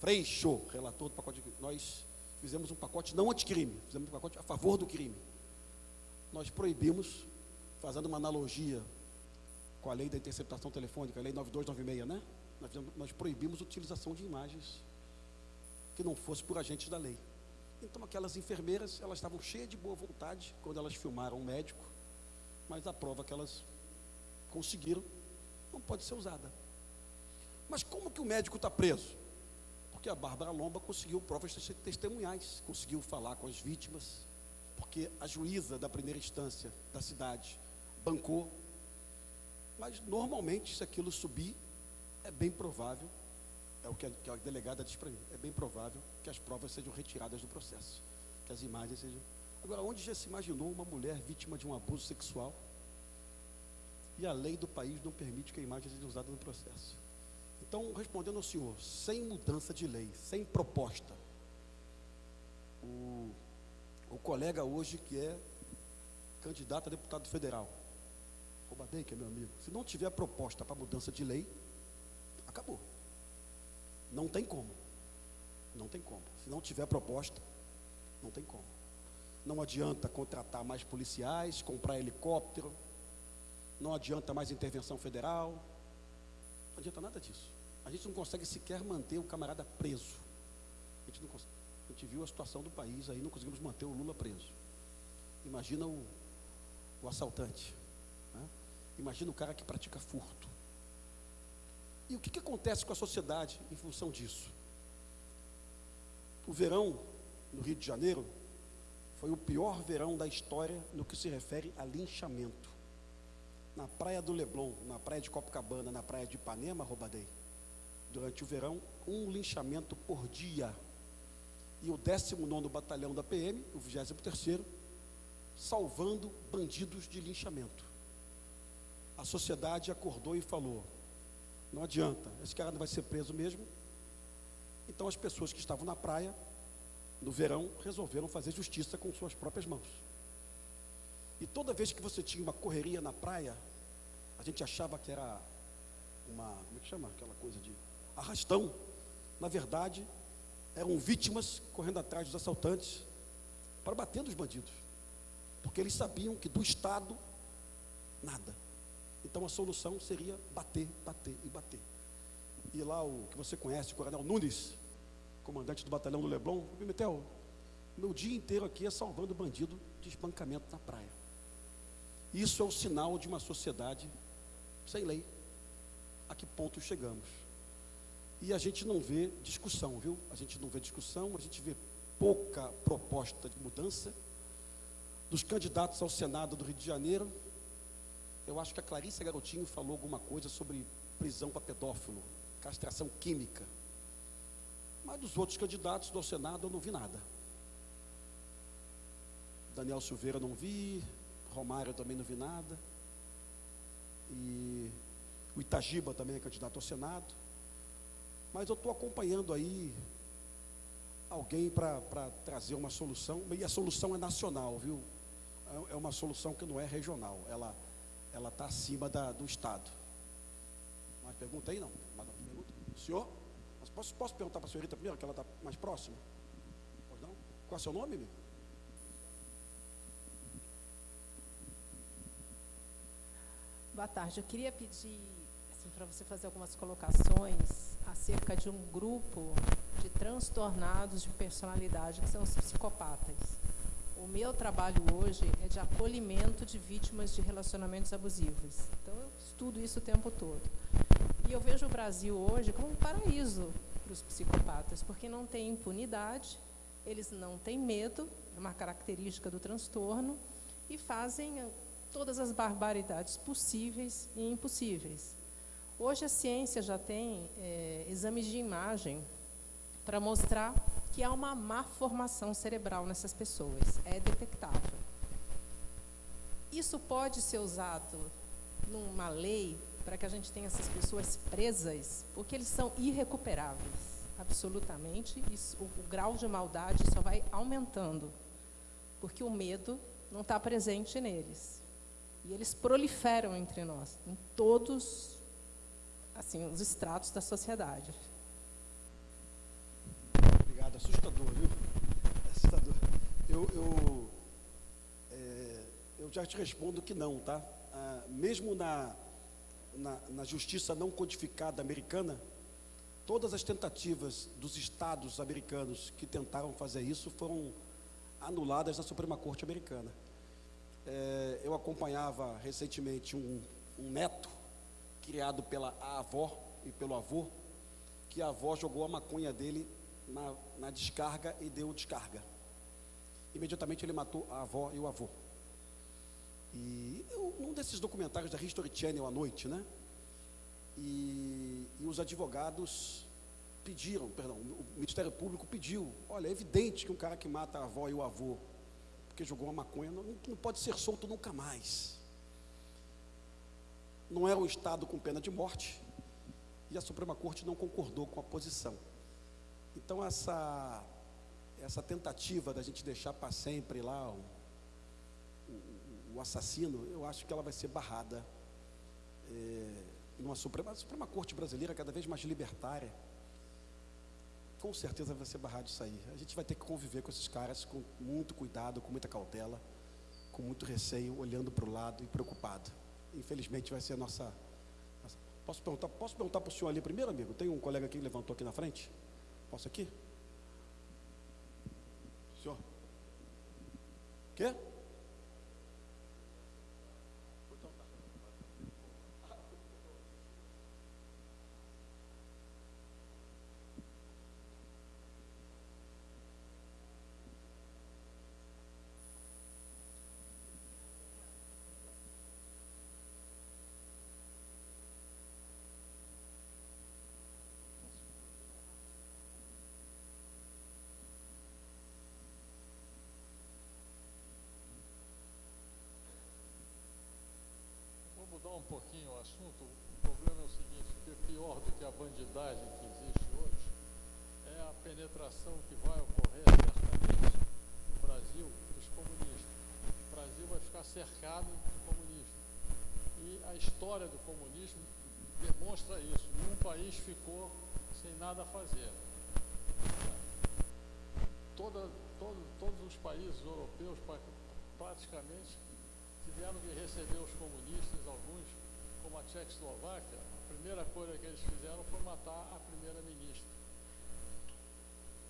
Freixo, relator do pacote anticrime. Nós fizemos um pacote não anticrime, fizemos um pacote a favor do crime. Nós proibimos, fazendo uma analogia com a lei da interceptação telefônica, a lei 9296, né? Nós, proibimos a utilização de imagens que não fosse por agentes da lei. Então aquelas enfermeiras, elas estavam cheias de boa vontade quando elas filmaram um médico, mas a prova que elas conseguiram não pode ser usada. Mas como que o médico está preso? Porque a Bárbara Lomba conseguiu provas testemunhais, conseguiu falar com as vítimas, porque a juíza da primeira instância da cidade bancou. Mas normalmente, se aquilo subir, é bem provável, é o que a, que a delegada diz para mim, é bem provável que as provas sejam retiradas do processo, que as imagens sejam. Agora, onde já se imaginou uma mulher vítima de um abuso sexual e a lei do país não permite que a imagem seja usada no processo? Então, respondendo ao senhor, sem mudança de lei, sem proposta, o, o colega hoje que é candidato a deputado federal, Roubadei, que é meu amigo, se não tiver proposta para mudança de lei, acabou. Não tem como. Não tem como. Se não tiver proposta, não tem como. Não adianta contratar mais policiais, comprar helicóptero, não adianta mais intervenção federal, não adianta nada disso. A gente não consegue sequer manter o camarada preso. A gente não consegue. A gente viu a situação do país aí, não conseguimos manter o Lula preso. Imagina o, o assaltante. Né? Imagina o cara que pratica furto. E o que, que acontece com a sociedade em função disso? O verão no Rio de Janeiro foi o pior verão da história no que se refere a linchamento. Na praia do Leblon, na praia de Copacabana, na praia de Ipanema, Roubadei, durante o verão, um linchamento por dia. E o 19 Batalhão da PM, o 23 salvando bandidos de linchamento. A sociedade acordou e falou: não adianta, esse cara não vai ser preso mesmo. Então as pessoas que estavam na praia, no verão, resolveram fazer justiça com suas próprias mãos. E toda vez que você tinha uma correria na praia, a gente achava que era uma, como é que chama aquela coisa de arrastão. Na verdade, eram vítimas correndo atrás dos assaltantes para bater nos bandidos. Porque eles sabiam que do Estado, nada. Então a solução seria bater, bater e bater. E lá o que você conhece, o Coronel Nunes, comandante do batalhão do Leblon, Pimentel, meu dia inteiro aqui é salvando bandido de espancamento na praia. Isso é o sinal de uma sociedade sem lei. A que ponto chegamos? E a gente não vê discussão, viu? A gente não vê discussão, a gente vê pouca proposta de mudança. Dos candidatos ao Senado do Rio de Janeiro, eu acho que a Clarice Garotinho falou alguma coisa sobre prisão para pedófilo, castração química. Mas dos outros candidatos do Senado eu não vi nada. Daniel Silveira não vi, Romário também não vi nada. E o Itagiba também é candidato ao Senado. Mas eu estou acompanhando aí alguém para trazer uma solução, e a solução é nacional, viu? É, é uma solução que não é regional, ela ela está acima da, do Estado. Mais pergunta aí, não? Mais pergunta? Senhor? Mas posso, posso perguntar para a senhorita primeiro, que ela está mais próxima? Pois não? Qual é o seu nome, amigo? Boa tarde. Eu queria pedir assim, para você fazer algumas colocações acerca de um grupo de transtornados de personalidade, que são os psicopatas. O meu trabalho hoje é de acolhimento de vítimas de relacionamentos abusivos. Então, eu estudo isso o tempo todo. E eu vejo o Brasil hoje como um paraíso para os psicopatas, porque não tem impunidade, eles não têm medo, é uma característica do transtorno, e fazem todas as barbaridades possíveis e impossíveis. Hoje a ciência já tem é, exames de imagem para mostrar que há uma má formação cerebral nessas pessoas, é detectável. Isso pode ser usado numa lei para que a gente tenha essas pessoas presas, porque eles são irrecuperáveis, absolutamente. Isso, o, o grau de maldade só vai aumentando, porque o medo não está presente neles. E eles proliferam entre nós, em todos assim, os estratos da sociedade. Obrigado, assustador, viu? Assustador. Eu, eu, é, eu já te respondo que não, tá? Ah, mesmo na, na, na justiça não codificada americana, todas as tentativas dos estados americanos que tentaram fazer isso foram anuladas na Suprema Corte americana. É, eu acompanhava recentemente um, um neto criado pela avó e pelo avô, que a avó jogou a maconha dele na, na descarga e deu descarga. Imediatamente ele matou a avó e o avô. E eu, um desses documentários da History Channel à noite, né? E, e, os advogados pediram, perdão, o Ministério Público pediu, olha, é evidente que um cara que mata a avó e o avô, porque jogou uma maconha, não, não pode ser solto nunca mais não era um Estado com pena de morte, e a Suprema Corte não concordou com a posição. Então, essa, essa tentativa da gente deixar para sempre lá o, o, o, assassino, eu acho que ela vai ser barrada é, numa Suprema, a Suprema Corte brasileira, cada vez mais libertária, com certeza vai ser barrado isso aí. A gente vai ter que conviver com esses caras com muito cuidado, com muita cautela, com muito receio, olhando para o lado e preocupado infelizmente vai ser a nossa. Posso perguntar, posso perguntar para o senhor ali primeiro, amigo? Tem um colega aqui que levantou aqui na frente? Posso aqui? Senhor? Quê? mudar um pouquinho o assunto, o problema é o seguinte, que é pior do que a bandidagem que existe hoje é a penetração que vai ocorrer certamente no Brasil dos comunistas. O Brasil vai ficar cercado de comunistas. E a história do comunismo demonstra isso. Nenhum país ficou sem nada a fazer. Toda, todo, todos os países europeus praticamente tiveram que receber os comunistas, alguns, como a Tchecoslováquia, a primeira coisa que eles fizeram foi matar a primeira-ministra.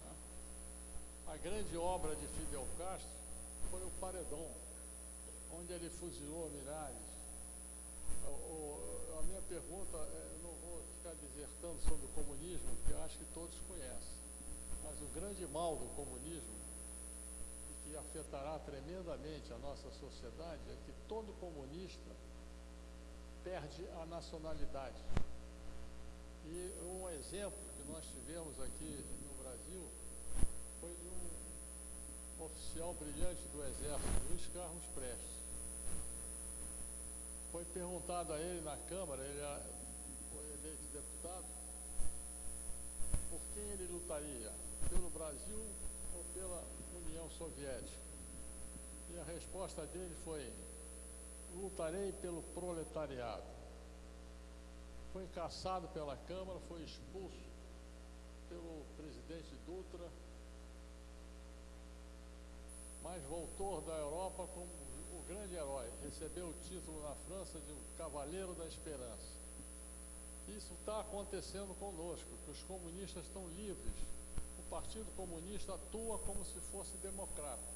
Tá? A grande obra de Fidel Castro foi o Paredão, onde ele fuzilou milhares. a minha pergunta, é, eu não vou ficar desertando sobre o comunismo, porque eu acho que todos conhecem, mas o grande mal do comunismo que afetará tremendamente a nossa sociedade é que todo comunista perde a nacionalidade. E um exemplo que nós tivemos aqui no Brasil foi de um oficial brilhante do Exército, Luiz Carlos Prestes. Foi perguntado a ele na Câmara, ele é- foi eleito deputado, por quem ele lutaria, pelo Brasil ou pela União Soviética. E a resposta dele foi: lutarei pelo proletariado. Foi caçado pela Câmara, foi expulso pelo presidente Dutra, mas voltou da Europa como o grande herói. Recebeu o título na França de Cavaleiro da Esperança. Isso está acontecendo conosco, que os comunistas estão livres. O Partido Comunista atua como se fosse democrata.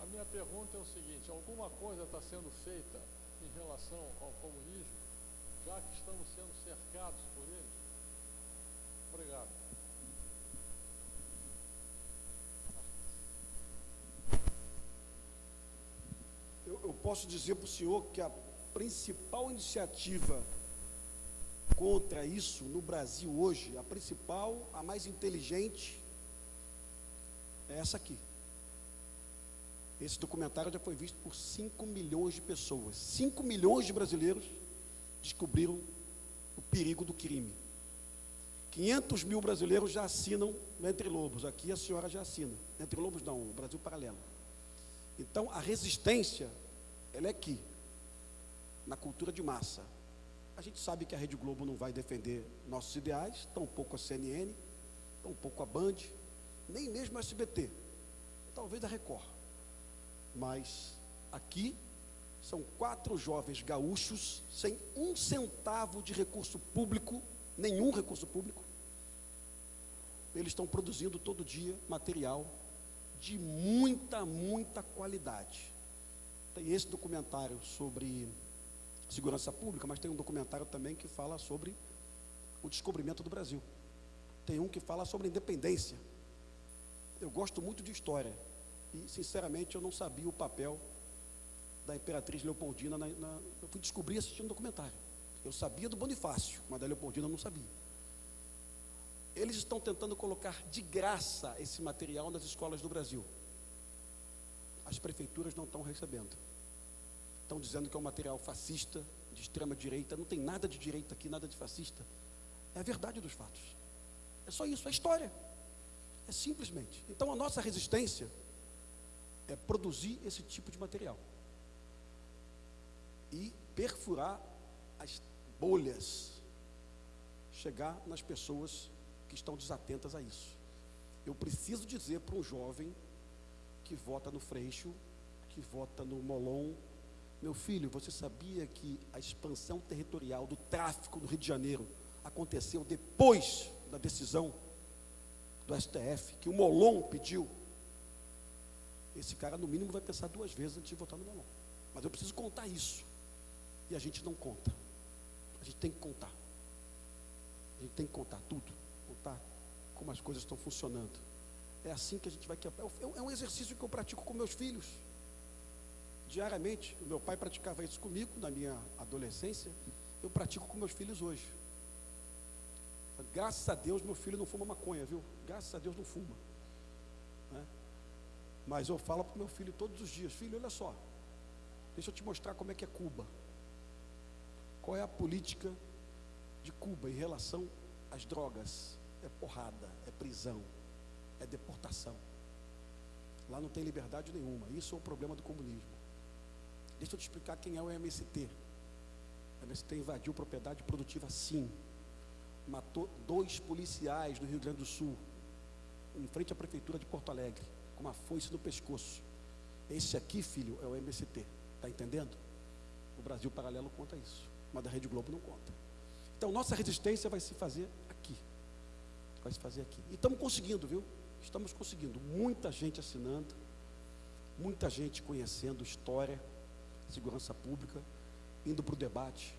A minha pergunta é o seguinte: alguma coisa está sendo feita em relação ao comunismo, já que estamos sendo cercados por ele? Obrigado. Eu, eu posso dizer para o senhor que a principal iniciativa contra isso no Brasil hoje, a principal, a mais inteligente, é essa aqui. Esse documentário já foi visto por 5 milhões de pessoas. 5 milhões de brasileiros descobriram o perigo do crime. 500 mil brasileiros já assinam Entre Lobos. Aqui a senhora já assina. Entre Lobos não, Brasil Paralelo. Então, a resistência, ela é aqui, na cultura de massa. A gente sabe que a Rede Globo não vai defender nossos ideais, tampouco a CNN, tampouco a Band, nem mesmo a SBT, talvez a Record. Mas aqui são quatro jovens gaúchos sem um centavo de recurso público, nenhum recurso público. Eles estão produzindo todo dia material de muita, muita qualidade. Tem esse documentário sobre segurança pública, mas tem um documentário também que fala sobre o descobrimento do Brasil. Tem um que fala sobre independência. Eu gosto muito de história e, sinceramente, eu não sabia o papel da Imperatriz Leopoldina. Na, na, eu fui descobrir assistindo um documentário. Eu sabia do Bonifácio, mas da Leopoldina eu não sabia. Eles estão tentando colocar de graça esse material nas escolas do Brasil. As prefeituras não estão recebendo. Estão dizendo que é um material fascista, de extrema direita. Não tem nada de direita aqui, nada de fascista. É a verdade dos fatos. É só isso, é história. É simplesmente. Então a nossa resistência é produzir esse tipo de material e perfurar as bolhas, chegar nas pessoas que estão desatentas a isso. Eu preciso dizer para um jovem que vota no Freixo, que vota no Molon, meu filho, você sabia que a expansão territorial do tráfico no Rio de Janeiro aconteceu depois da decisão do STF, que o Molon pediu? Esse cara, no mínimo, vai pensar duas vezes antes de votar no Molon. Mas eu preciso contar isso. E a gente não conta. A gente tem que contar. A gente tem que contar tudo. Contar como as coisas estão funcionando. É assim que a gente vai quebrar. É um exercício que eu pratico com meus filhos. Diariamente. O meu pai praticava isso comigo na minha adolescência. Eu pratico com meus filhos hoje. Graças a Deus, meu filho não fuma maconha, viu? Graças a Deus não fuma. Mas eu falo para o meu filho todos os dias: Filho, olha só. Deixa eu te mostrar como é que é Cuba. Qual é a política de Cuba em relação às drogas? É porrada, é prisão, é deportação. Lá não tem liberdade nenhuma. Isso é o problema do comunismo. Deixa eu te explicar quem é o MST. O MST invadiu propriedade produtiva, sim. Matou dois policiais no Rio Grande do Sul, em frente à prefeitura de Porto Alegre, com uma foice no pescoço. Esse aqui, filho, é o MST. Está entendendo? O Brasil Paralelo conta isso mas da Rede Globo não conta. Então, nossa resistência vai se fazer aqui. Vai se fazer aqui. E estamos conseguindo, viu? Estamos conseguindo. Muita gente assinando, muita gente conhecendo história, segurança pública, indo para o debate,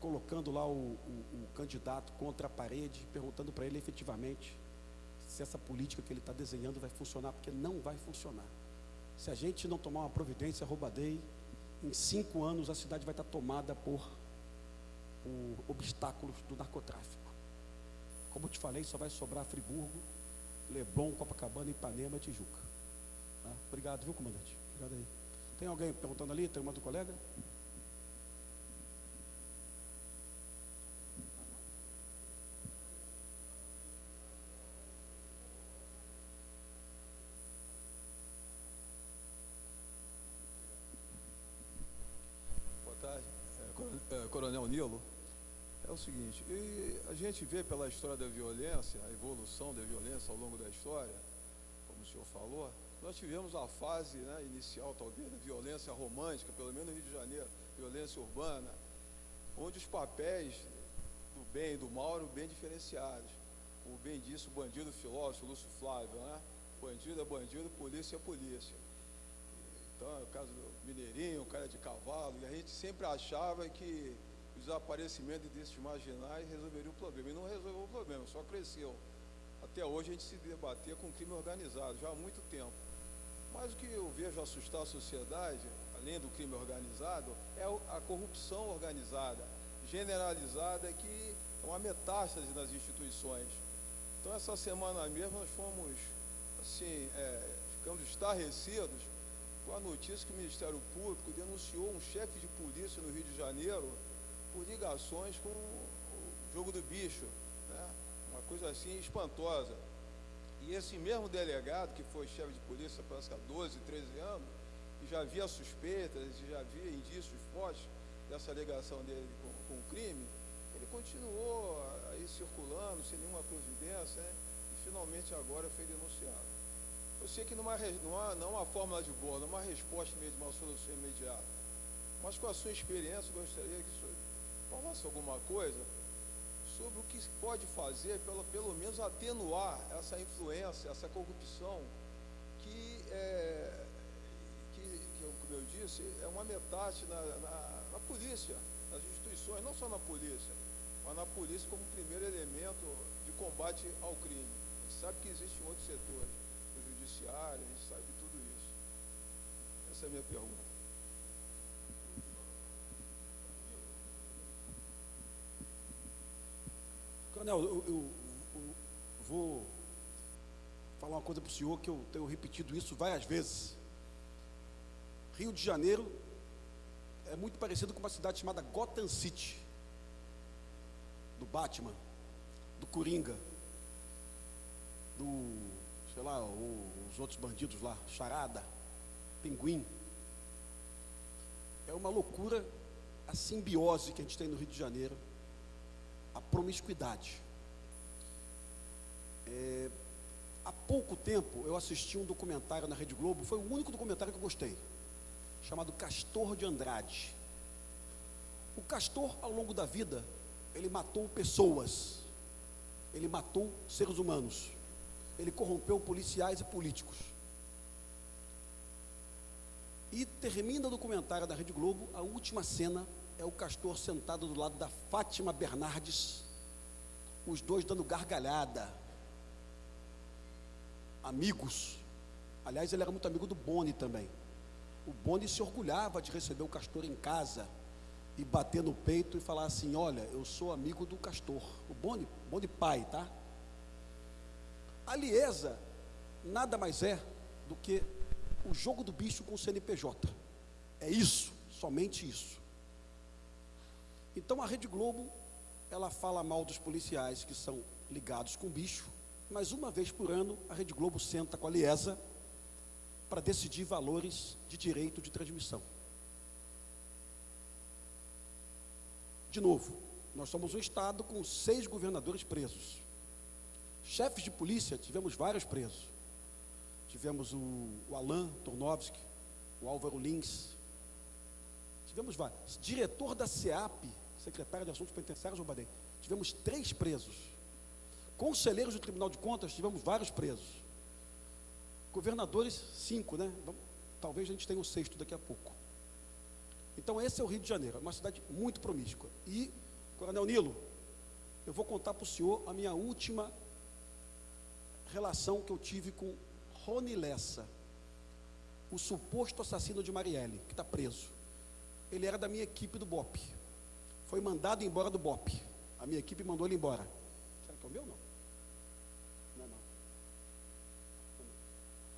colocando lá o, o, o, candidato contra a parede, perguntando para ele efetivamente se essa política que ele está desenhando vai funcionar, porque não vai funcionar. Se a gente não tomar uma providência, roubadei, em cinco anos a cidade vai estar tomada por, por obstáculos do narcotráfico. Como eu te falei, só vai sobrar Friburgo, Leblon, Copacabana, Ipanema e Tijuca. Tá? Obrigado, viu, comandante? Obrigado aí. Tem alguém perguntando ali? Tem uma do colega? Coronel Nilo, é o seguinte, a gente vê pela história da violência, a evolução da violência ao longo da história, como o senhor falou, nós tivemos a fase né, inicial, talvez, da violência romântica, pelo menos no Rio de Janeiro, violência urbana, onde os papéis do bem e do mal eram bem diferenciados. Como bem disse o bandido filósofo Lúcio Flávio, né? Bandido é bandido, polícia é polícia. Então, é o caso do Mineirinho, o cara de cavalo, e a gente sempre achava que desaparecimento desses marginais resolveria o problema. E não resolveu o problema, só cresceu. Até hoje a gente se debater com crime organizado, já há muito tempo. Mas o que eu vejo assustar a sociedade, além do crime organizado, é a corrupção organizada, generalizada, que é uma metástase nas instituições. Então, essa semana mesmo, nós fomos, assim, é, ficamos estarrecidos com a notícia que o Ministério Público denunciou um chefe de polícia no Rio de Janeiro por ligações com o jogo do bicho, né? uma coisa assim espantosa. E esse mesmo delegado, que foi chefe de polícia há 12, 13 anos, e já havia suspeitas, e já havia indícios fortes dessa alegação dele com, com o crime, ele continuou aí circulando sem nenhuma providência, né? e finalmente agora foi denunciado. Eu sei que não há, não há, fórmula de há uma resposta mesmo, uma solução imediata. Mas com a sua experiência, gostaria que o senhor falasse alguma coisa sobre o que se pode fazer, pelo, pelo menos atenuar essa influência, essa corrupção, que, é, que, que como eu disse, é uma metade na, na, na polícia, nas instituições, não só na polícia, mas na polícia como primeiro elemento de combate ao crime. A gente sabe que existem outros setores, no judiciário, a gente sabe de tudo isso. Essa é a minha pergunta. Coronel, eu, eu, eu, vou falar uma coisa para o senhor que eu tenho repetido isso várias vezes. Rio de Janeiro é muito parecido com uma cidade chamada Gotham City, do Batman, do Coringa, do, sei lá, o, os outros bandidos lá, Charada, Pinguim. É uma loucura a simbiose que a gente tem no Rio de Janeiro a promiscuidade. É, há pouco tempo eu assisti um documentário na Rede Globo, foi o único documentário que eu gostei, chamado Castor de Andrade. O Castor, ao longo da vida, ele matou pessoas, ele matou seres humanos, ele corrompeu policiais e políticos. E termina o documentário da Rede Globo, a última cena é o castor sentado do lado da Fátima Bernardes, os dois dando gargalhada, amigos. Aliás, ele era muito amigo do Boni também. O Boni se orgulhava de receber o castor em casa e bater no peito e falar assim: Olha, eu sou amigo do castor. O Boni, Boni pai, tá? A Liesa nada mais é do que o jogo do bicho com o CNPJ. É isso, somente isso. Então a Rede Globo, ela fala mal dos policiais que são ligados com bicho, mas uma vez por ano a Rede Globo senta com a Liesa para decidir valores de direito de transmissão. De novo, nós somos um estado com seis governadores presos. Chefes de polícia, tivemos vários presos. Tivemos o, o Alain Tornovski, o Álvaro Lins. Tivemos vários. Diretor da SEAP, secretário de Assuntos Penitenciários, João tivemos três presos. Conselheiros do Tribunal de Contas, tivemos vários presos. Governadores, cinco, né? Talvez a gente tenha o sexto daqui a pouco. Então, esse é o Rio de Janeiro, uma cidade muito promíscua. E, Coronel Nilo, eu vou contar para o senhor a minha última relação que eu tive com Rony Lessa, o suposto assassino de Marielle, que está preso. Ele era da minha equipe do BOP foi mandado embora do BOP. A minha equipe mandou ele embora. Será que é o meu? Não. Não, não.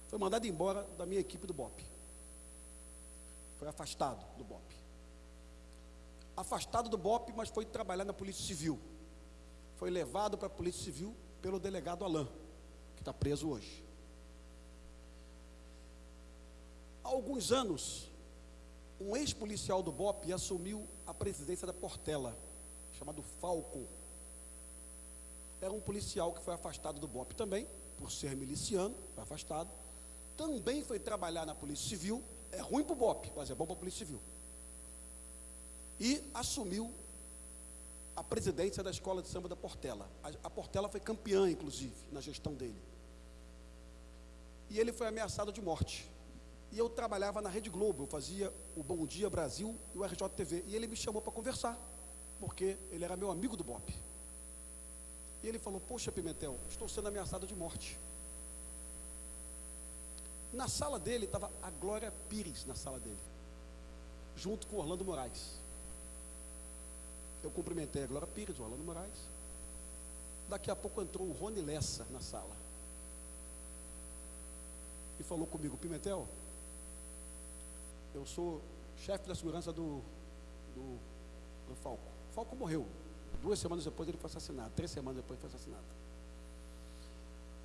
Foi mandado embora da minha equipe do BOP. Foi afastado do BOP. Afastado do BOP, mas foi trabalhar na Polícia Civil. Foi levado para a Polícia Civil pelo delegado Alain, que está preso hoje. Há alguns anos, um ex-policial do BOP assumiu a presidência da Portela, chamado Falco. Era um policial que foi afastado do BOP também, por ser miliciano, foi afastado. Também foi trabalhar na Polícia Civil, é ruim para o BOP, mas é bom para a Polícia Civil. E assumiu a presidência da Escola de Samba da Portela. A, a Portela foi campeã, inclusive, na gestão dele. E ele foi ameaçado de morte. E eu trabalhava na Rede Globo, eu fazia o Bom Dia Brasil e o RJTV. E ele me chamou para conversar, porque ele era meu amigo do BOP. E ele falou: Poxa, Pimentel, estou sendo ameaçado de morte. Na sala dele estava a Glória Pires, na sala dele, junto com Orlando Moraes. Eu cumprimentei a Glória Pires, o Orlando Moraes. Daqui a pouco entrou o Rony Lessa na sala. E falou comigo, Pimentel, eu sou chefe da segurança do, do, do Falco. O Falco morreu. Duas semanas depois ele foi assassinado. Três semanas depois ele foi assassinado.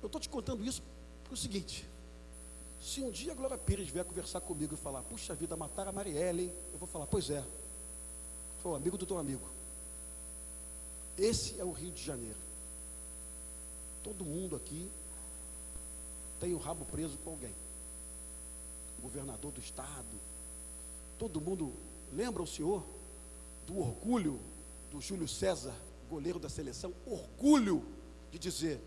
Eu estou te contando isso é o seguinte. Se um dia a Glória Pires vier conversar comigo e falar, puxa vida, mataram a Marielle, hein? eu vou falar, pois é. Foi o amigo do teu amigo. Esse é o Rio de Janeiro. Todo mundo aqui tem o rabo preso com alguém. Governador do estado. Todo mundo lembra o senhor do orgulho do Júlio César, goleiro da seleção, orgulho de dizer: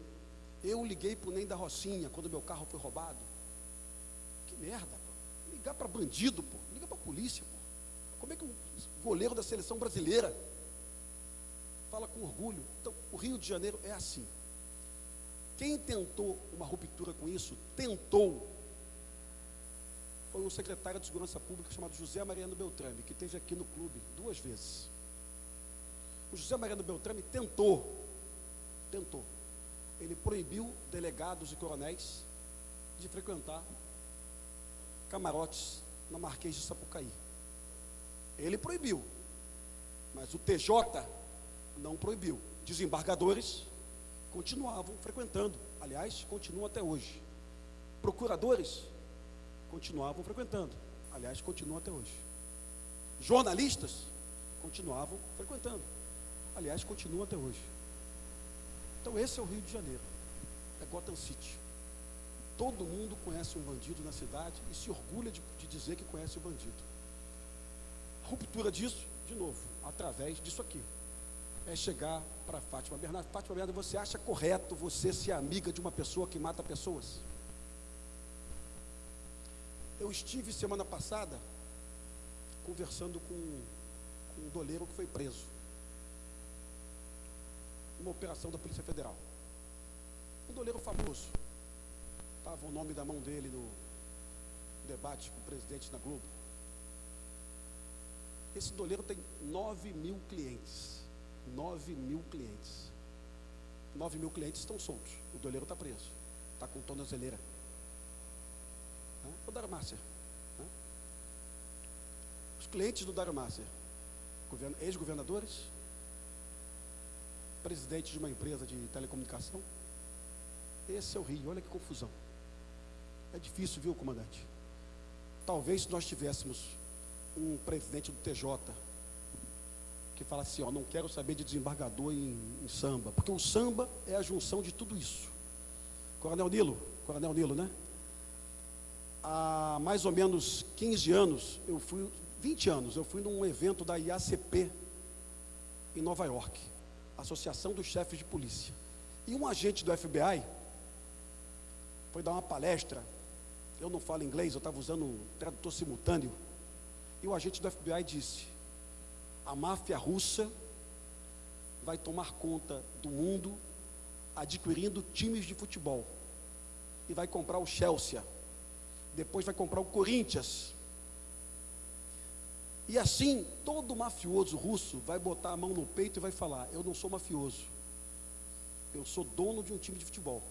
eu liguei para o Nem da Rocinha quando meu carro foi roubado. Que merda, pô. Ligar para bandido, pô. Liga para a polícia, pô. Como é que um goleiro da seleção brasileira fala com orgulho? Então, o Rio de Janeiro é assim. Quem tentou uma ruptura com isso, tentou. Foi um secretário de Segurança Pública chamado José Mariano Beltrame, que esteve aqui no clube duas vezes. O José Mariano Beltrame tentou, tentou. Ele proibiu delegados e coronéis de frequentar camarotes na Marquês de Sapucaí. Ele proibiu, mas o TJ não proibiu. Desembargadores continuavam frequentando, aliás, continuam até hoje. Procuradores continuavam frequentando, aliás, continuam até hoje. Jornalistas continuavam frequentando, aliás, continuam até hoje. Então, esse é o Rio de Janeiro, é Gotham City. Todo mundo conhece um bandido na cidade e se orgulha de, de dizer que conhece o bandido. A ruptura disso, de novo, através disso aqui, é chegar para Fátima Bernardo. Fátima Bernardo, você acha correto você ser amiga de uma pessoa que mata pessoas? Eu estive semana passada conversando com, com um doleiro que foi preso. Uma operação da Polícia Federal. Um doleiro famoso. Estava o nome da mão dele no debate com o presidente na Globo. Esse doleiro tem 9 mil clientes. 9 mil clientes. 9 mil clientes estão soltos. O doleiro está preso. Está com tornozeleira. Né? O Darmácia. Né? Os clientes do Darmácia, ex-governadores, presidente de uma empresa de telecomunicação. Esse é o Rio, olha que confusão. É difícil, viu, comandante? Talvez se nós tivéssemos um presidente do TJ que fala assim, ó, não quero saber de desembargador em, em, samba, porque o samba é a junção de tudo isso. Coronel Nilo, Coronel Nilo, né? Há mais ou menos 15 anos, eu fui, 20 anos, eu fui num evento da IACP em Nova York, Associação dos Chefes de Polícia. E um agente do FBI foi dar uma palestra. Eu não falo inglês, eu estava usando um tradutor simultâneo. E o agente do FBI disse: a máfia russa vai tomar conta do mundo, adquirindo times de futebol. E vai comprar o Chelsea. Depois vai comprar o Corinthians. E assim, todo mafioso russo vai botar a mão no peito e vai falar: Eu não sou mafioso. Eu sou dono de um time de futebol.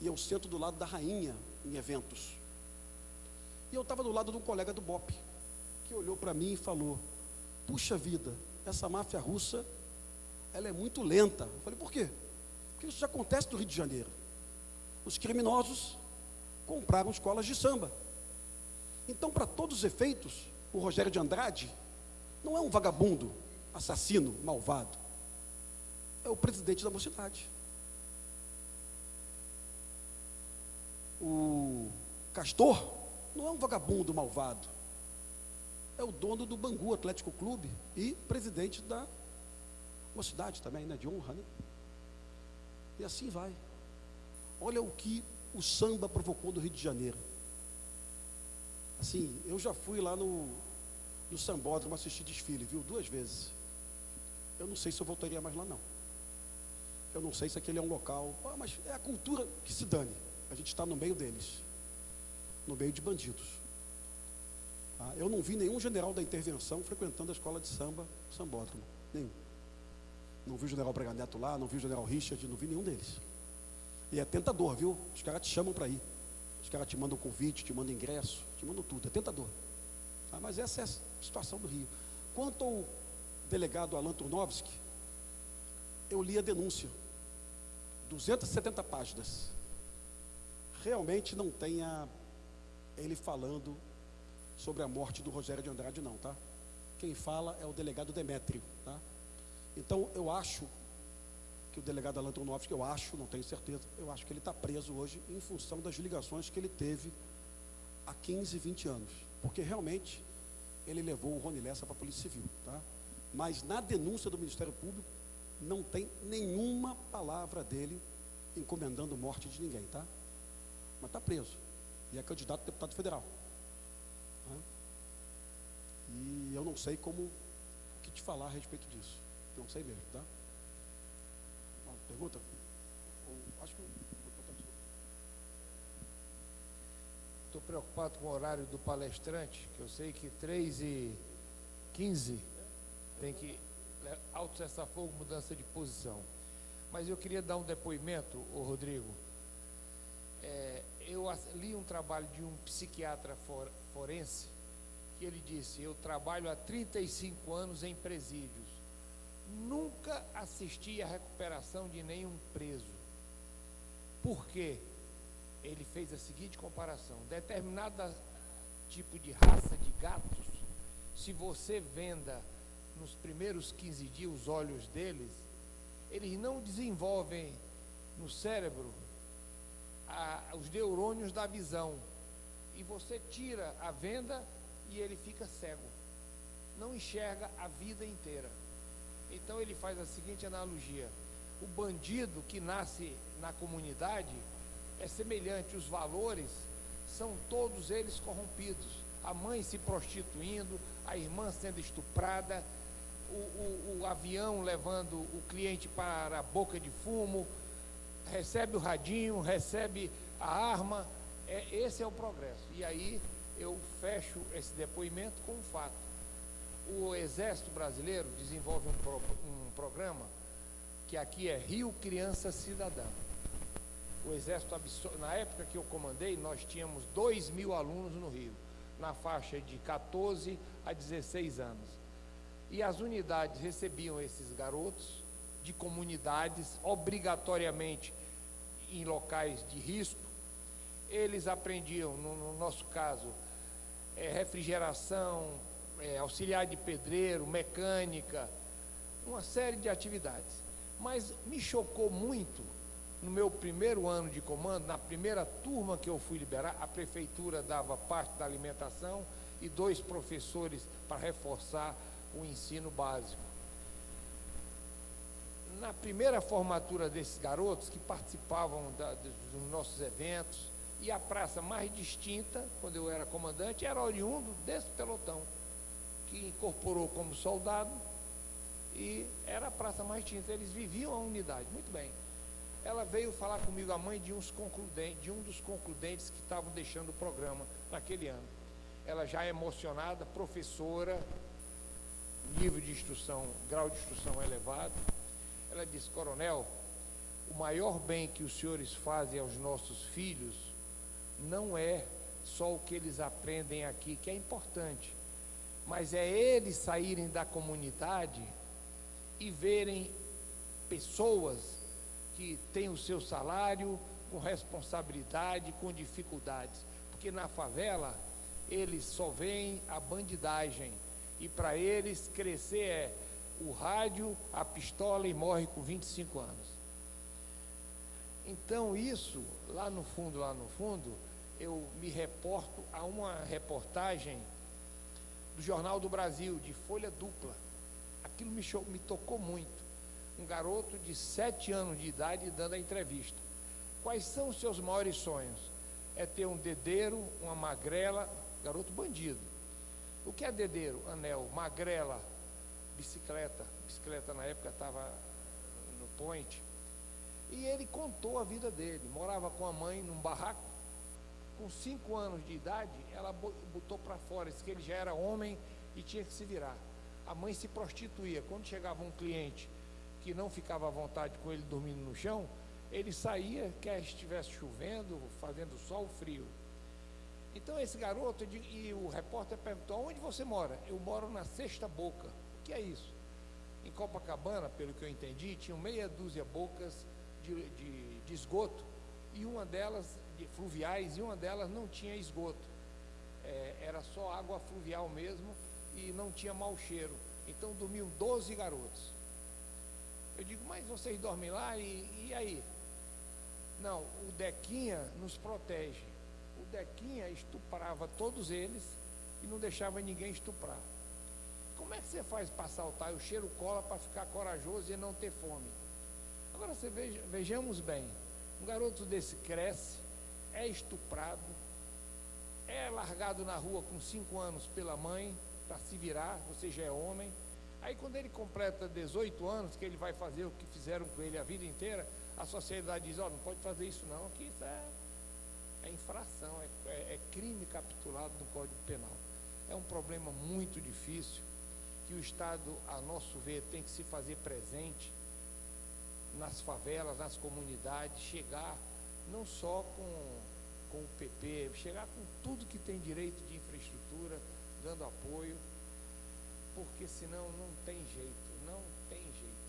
E eu sento do lado da rainha em eventos. E eu estava do lado de um colega do BOP, que olhou para mim e falou: puxa vida, essa máfia russa, ela é muito lenta. Eu falei, por quê? Porque isso já acontece no Rio de Janeiro. Os criminosos compraram escolas de samba. Então, para todos os efeitos, o Rogério de Andrade não é um vagabundo, assassino, malvado. É o presidente da mocidade. O Castor não é um vagabundo malvado. É o dono do Bangu Atlético Clube e presidente da mocidade também, né? De honra, né? E assim vai. Olha o que o samba provocou no Rio de Janeiro. Assim, eu já fui lá no, no Sambódromo assistir desfile, viu? Duas vezes. Eu não sei se eu voltaria mais lá, não. Eu não sei se aquele é um local. Ah, mas é a cultura que se dane. A gente está no meio deles no meio de bandidos. Ah, eu não vi nenhum general da intervenção frequentando a escola de samba, sambódromo. Nenhum. Não vi o general Braga lá, não vi o general Richard, não vi nenhum deles. E é tentador, viu? Os caras te chamam para ir. Os caras te mandam convite, te mandam ingresso, te mandam tudo. É tentador. Ah, mas essa é a situação do Rio. Quanto ao delegado Alan Turnovski, eu li a denúncia. 270 páginas. Realmente não tem a ele falando sobre a morte do Rogério de Andrade, não, tá? Quem fala é o delegado Demétrio, tá? Então, eu acho que o delegado Alan Tronovski, eu acho, não tenho certeza, eu acho que ele está preso hoje em função das ligações que ele teve há 15, 20 anos. Porque realmente ele levou o Rony Lessa para a Polícia Civil, tá? Mas na denúncia do Ministério Público não tem nenhuma palavra dele encomendando morte de ninguém, tá? Mas está preso e é candidato a deputado federal. Né? E eu não sei como o que te falar a respeito disso. Não sei mesmo, tá? Pergunta? acho que Estou preocupado com o horário do palestrante, que eu sei que 3 e 15 tem que autocessar fogo, mudança de posição. Mas eu queria dar um depoimento, ô Rodrigo. É, eu li um trabalho de um psiquiatra for, forense que ele disse: Eu trabalho há 35 anos em presídios. Nunca assisti à recuperação de nenhum preso. Por quê? Ele fez a seguinte comparação: determinada tipo de raça de gatos, se você venda nos primeiros 15 dias os olhos deles, eles não desenvolvem no cérebro a, os neurônios da visão. E você tira a venda e ele fica cego. Não enxerga a vida inteira. Então ele faz a seguinte analogia: o bandido que nasce na comunidade é semelhante, os valores são todos eles corrompidos. A mãe se prostituindo, a irmã sendo estuprada, o, o, o avião levando o cliente para a boca de fumo, recebe o radinho, recebe a arma. É, esse é o progresso. E aí eu fecho esse depoimento com um fato. O Exército Brasileiro desenvolve um, pro, um programa que aqui é Rio Criança Cidadã. O Exército, na época que eu comandei, nós tínhamos 2 mil alunos no Rio, na faixa de 14 a 16 anos. E as unidades recebiam esses garotos de comunidades, obrigatoriamente em locais de risco, eles aprendiam, no, no nosso caso, é, refrigeração, é, auxiliar de pedreiro, mecânica, uma série de atividades. Mas me chocou muito, no meu primeiro ano de comando, na primeira turma que eu fui liberar, a prefeitura dava parte da alimentação e dois professores para reforçar o ensino básico na primeira formatura desses garotos que participavam da, dos nossos eventos, e a praça mais distinta, quando eu era comandante, era oriundo desse pelotão, que incorporou como soldado e era a praça mais distinta. Eles viviam a unidade, muito bem. Ela veio falar comigo, a mãe de, uns concludentes, de um dos concludentes que estavam deixando o programa naquele ano. Ela já emocionada, professora, nível de instrução, grau de instrução elevado, ela disse, coronel, o maior bem que os senhores fazem aos nossos filhos não é só o que eles aprendem aqui, que é importante, mas é eles saírem da comunidade e verem pessoas que têm o seu salário com responsabilidade, com dificuldades, porque na favela eles só veem a bandidagem, E para eles, crescer é o rádio, a pistola e morre com 25 anos. Então, isso, lá no fundo, lá no fundo, eu me reporto a uma reportagem do Jornal do Brasil, de folha dupla. Aquilo me, cho- me tocou muito. Um garoto de sete anos de idade dando a entrevista. Quais são os seus maiores sonhos? É ter um dedeiro, uma magrela, garoto bandido. O que é dedeiro? Anel, magrela, bicicleta. Bicicleta na época estava no point. E ele contou a vida dele. Morava com a mãe num barraco. Com cinco anos de idade, ela bo- botou para fora, disse que ele já era homem e tinha que se virar. A mãe se prostituía. Quando chegava um cliente que não ficava à vontade com ele dormindo no chão, ele saía, quer estivesse chovendo, fazendo sol, frio. Então esse garoto, e o repórter perguntou, onde você mora? Eu moro na Sexta Boca. O que é isso? Em Copacabana, pelo que eu entendi, tinham meia dúzia bocas de, de- de esgoto e uma delas, de fluviais, e uma delas não tinha esgoto. É, era só água fluvial mesmo e não tinha mau cheiro. Então dormiam 12 garotos. Eu digo, mas vocês dormem lá e, e aí? Não, o Dequinha nos protege. O Dequinha estuprava todos eles e não deixava ninguém estuprar. Como é que você faz para saltar o cheiro cola para ficar corajoso e não ter fome? Agora você veja, vejamos bem, um garoto desse cresce, é estuprado, é largado na rua com cinco anos pela mãe para se virar, você já é homem. Aí quando ele completa 18 anos, que ele vai fazer o que fizeram com ele a vida inteira, a sociedade diz, ó, não pode fazer isso não, que isso é, é infração, é, é- é crime capitulado no Código Penal. É um problema muito difícil que o Estado, a nosso ver, tem que se fazer presente nas favelas, nas comunidades, chegar não só com, com o PP, chegar com tudo que tem direito de infraestrutura, dando apoio, porque senão não tem jeito, não tem jeito.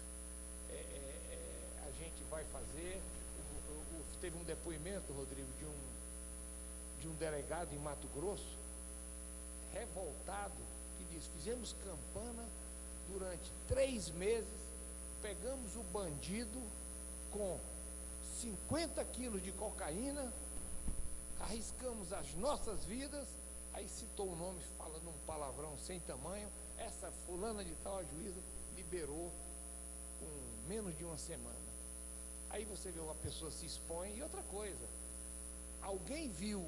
É, é, é, a gente vai fazer. o- o- teve um depoimento, Rodrigo, de um, de um delegado em Mato Grosso, revoltado, que diz: fizemos campana durante três meses, pegamos o bandido com 50 quilos de cocaína, arriscamos as nossas vidas, aí citou o nome falando um palavrão sem tamanho, essa fulana de tal a juíza liberou com menos de uma semana. Aí você vê uma pessoa se expõe e outra coisa. Alguém viu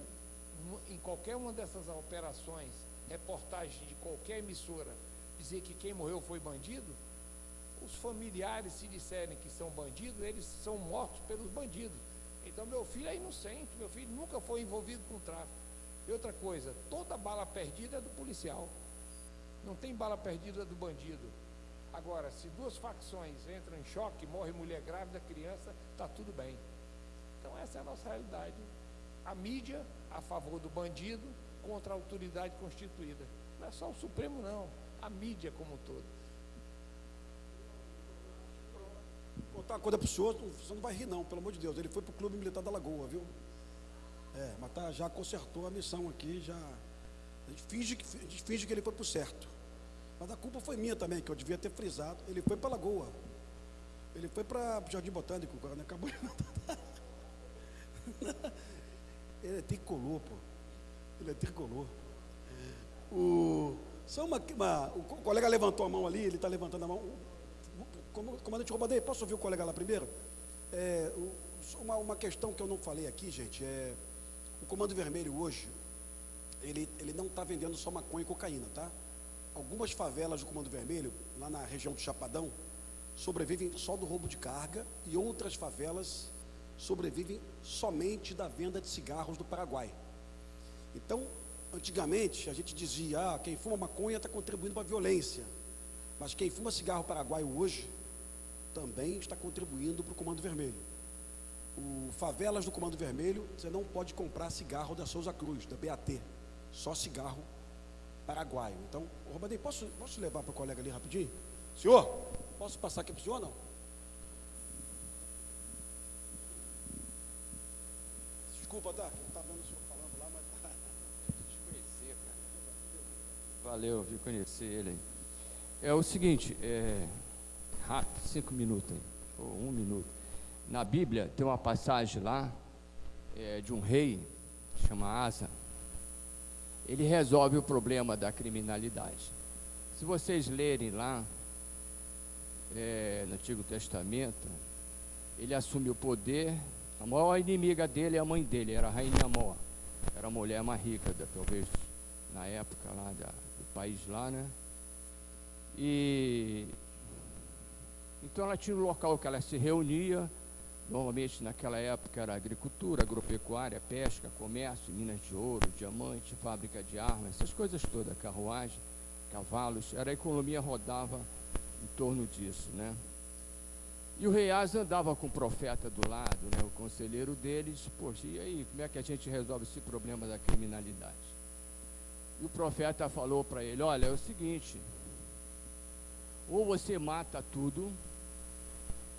em qualquer uma dessas operações, reportagem de qualquer emissora, dizer que quem morreu foi bandido? Os familiares, se disserem que são bandidos, eles são mortos pelos bandidos. Então, meu filho é inocente, meu filho nunca foi envolvido com tráfico. E outra coisa, toda bala perdida é do policial. Não tem bala perdida do bandido. Agora, se duas facções entram em choque, morre mulher grávida, criança, está tudo bem. Então, essa é a nossa realidade. A mídia a favor do bandido contra a autoridade constituída. Não é só o Supremo, não. A mídia como um todo. Contar uma coisa pro senhor, você não vai rir não, pelo amor de Deus. Ele foi pro Clube Militar da Lagoa, viu? É, mas tá, já consertou a missão aqui, já. A gente finge que, a gente finge que ele foi pro certo. Mas a culpa foi minha também, que eu devia ter frisado. Ele foi para Lagoa. Ele foi para o Jardim Botânico, agora não acabou de Ele é tricolor, pô. Ele é tricolor. O, só uma, uma- o co- colega levantou a mão ali, ele está levantando a mão. Comandante Robadei, posso ouvir o colega lá primeiro? É, uma, uma questão que eu não falei aqui, gente, é o Comando Vermelho hoje, ele, ele não está vendendo só maconha e cocaína, tá? Algumas favelas do Comando Vermelho, lá na região do Chapadão, sobrevivem só do roubo de carga e outras favelas sobrevivem somente da venda de cigarros do Paraguai. Então, antigamente, a gente dizia, ah, quem fuma maconha está contribuindo para a violência. Mas quem fuma cigarro paraguaio hoje também está contribuindo para o Comando Vermelho. O Favelas do Comando Vermelho, você não pode comprar cigarro da Souza Cruz, da BAT. Só cigarro paraguaio. Então, Robadei, posso, posso levar para o colega ali rapidinho? Senhor, posso passar aqui para o senhor não? Desculpa, tá? Eu estava vendo o senhor falando lá, mas. Desconhecer, cara. Valeu, vi conhecer ele. É o seguinte, é, rápido, cinco minutos, ou um minuto. Na Bíblia tem uma passagem lá é, de um rei, chama Asa. Ele resolve o problema da criminalidade. Se vocês lerem lá, é, no Antigo Testamento, ele assume o poder. A maior inimiga dele é a mãe dele, era a rainha Mó. Era a mulher mais rica, da, talvez, na época lá da, do país lá, né? E então ela tinha um local que ela se reunia, normalmente naquela época era agricultura, agropecuária, pesca, comércio, minas de ouro, diamante, fábrica de armas, essas coisas todas, carruagem, cavalos, era a economia rodava em torno disso, né? E o rei Asa andava com o profeta do lado, né, o conselheiro deles, poxa, e aí, como é que a gente resolve esse problema da criminalidade? E o profeta falou para ele, olha, é o seguinte, ou você mata tudo,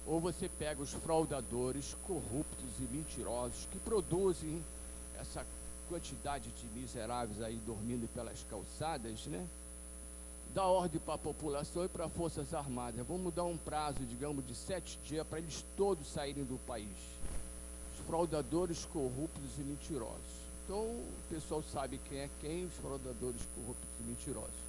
ou você pega os fraudadores, corruptos e mentirosos que produzem essa quantidade de miseráveis aí dormindo pelas calçadas, né? Dá ordem para a população e para as Forças Armadas. Vamos dar um prazo, digamos, de sete dias para eles todos saírem do país. Os fraudadores, corruptos e mentirosos. Então, o pessoal sabe quem é quem, os fraudadores, corruptos e mentirosos